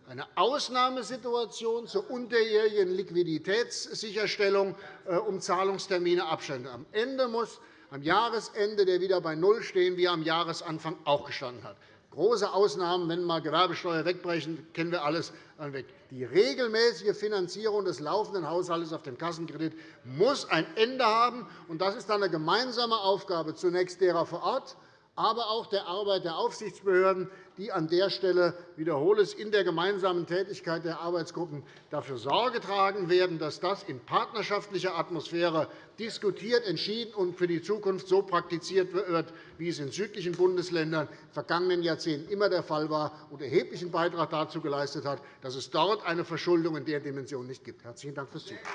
eine Ausnahmesituation zur unterjährigen Liquiditätssicherstellung, äh, um Zahlungstermine Abstände. Am Ende muss am Jahresende der wieder bei Null stehen, wie er am Jahresanfang auch gestanden hat. Große Ausnahmen, wenn mal Gewerbesteuer wegbrechen, kennen wir alles weg. Die regelmäßige Finanzierung des laufenden Haushalts auf dem Kassenkredit muss ein Ende haben. Das ist dann eine gemeinsame Aufgabe zunächst derer vor Ort, aber auch der Arbeit der Aufsichtsbehörden, die an der Stelle – wiederhole es – in der gemeinsamen Tätigkeit der Arbeitsgruppen dafür Sorge tragen werden, dass das in partnerschaftlicher Atmosphäre diskutiert, entschieden und für die Zukunft so praktiziert wird, wie es in südlichen Bundesländern in den vergangenen Jahrzehnten immer der Fall war und erheblichen Beitrag dazu geleistet hat, dass es dort eine Verschuldung in der Dimension nicht gibt. – Herzlichen Dank fürs Zuhören.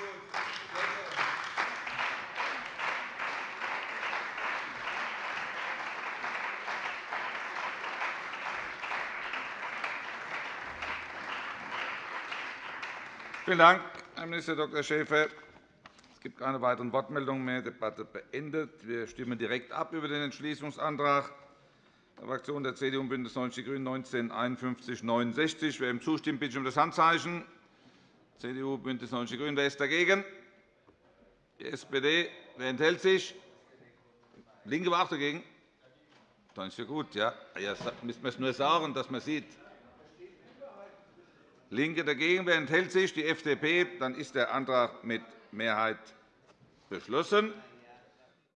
Vielen Dank, Herr Minister Dr. Schäfer. Es gibt keine weiteren Wortmeldungen mehr. Die Debatte beendet. Wir stimmen direkt ab über den Entschließungsantrag der Fraktionen der CDU und BÜNDNIS 90 die GRÜNEN 19 51 69 Wer ihm zustimmt, bitte ich um das Handzeichen. CDU, BÜNDNIS 90 die GRÜNEN. Wer ist dagegen? Die SPD. Wer enthält sich? Die LINKE war auch dagegen. Dann ist ja gut. Ja, jetzt müssen wir es nur sagen, dass man sieht. LINKE dagegen. Wer enthält sich? Die FDP. Dann ist der Antrag mit Mehrheit beschlossen.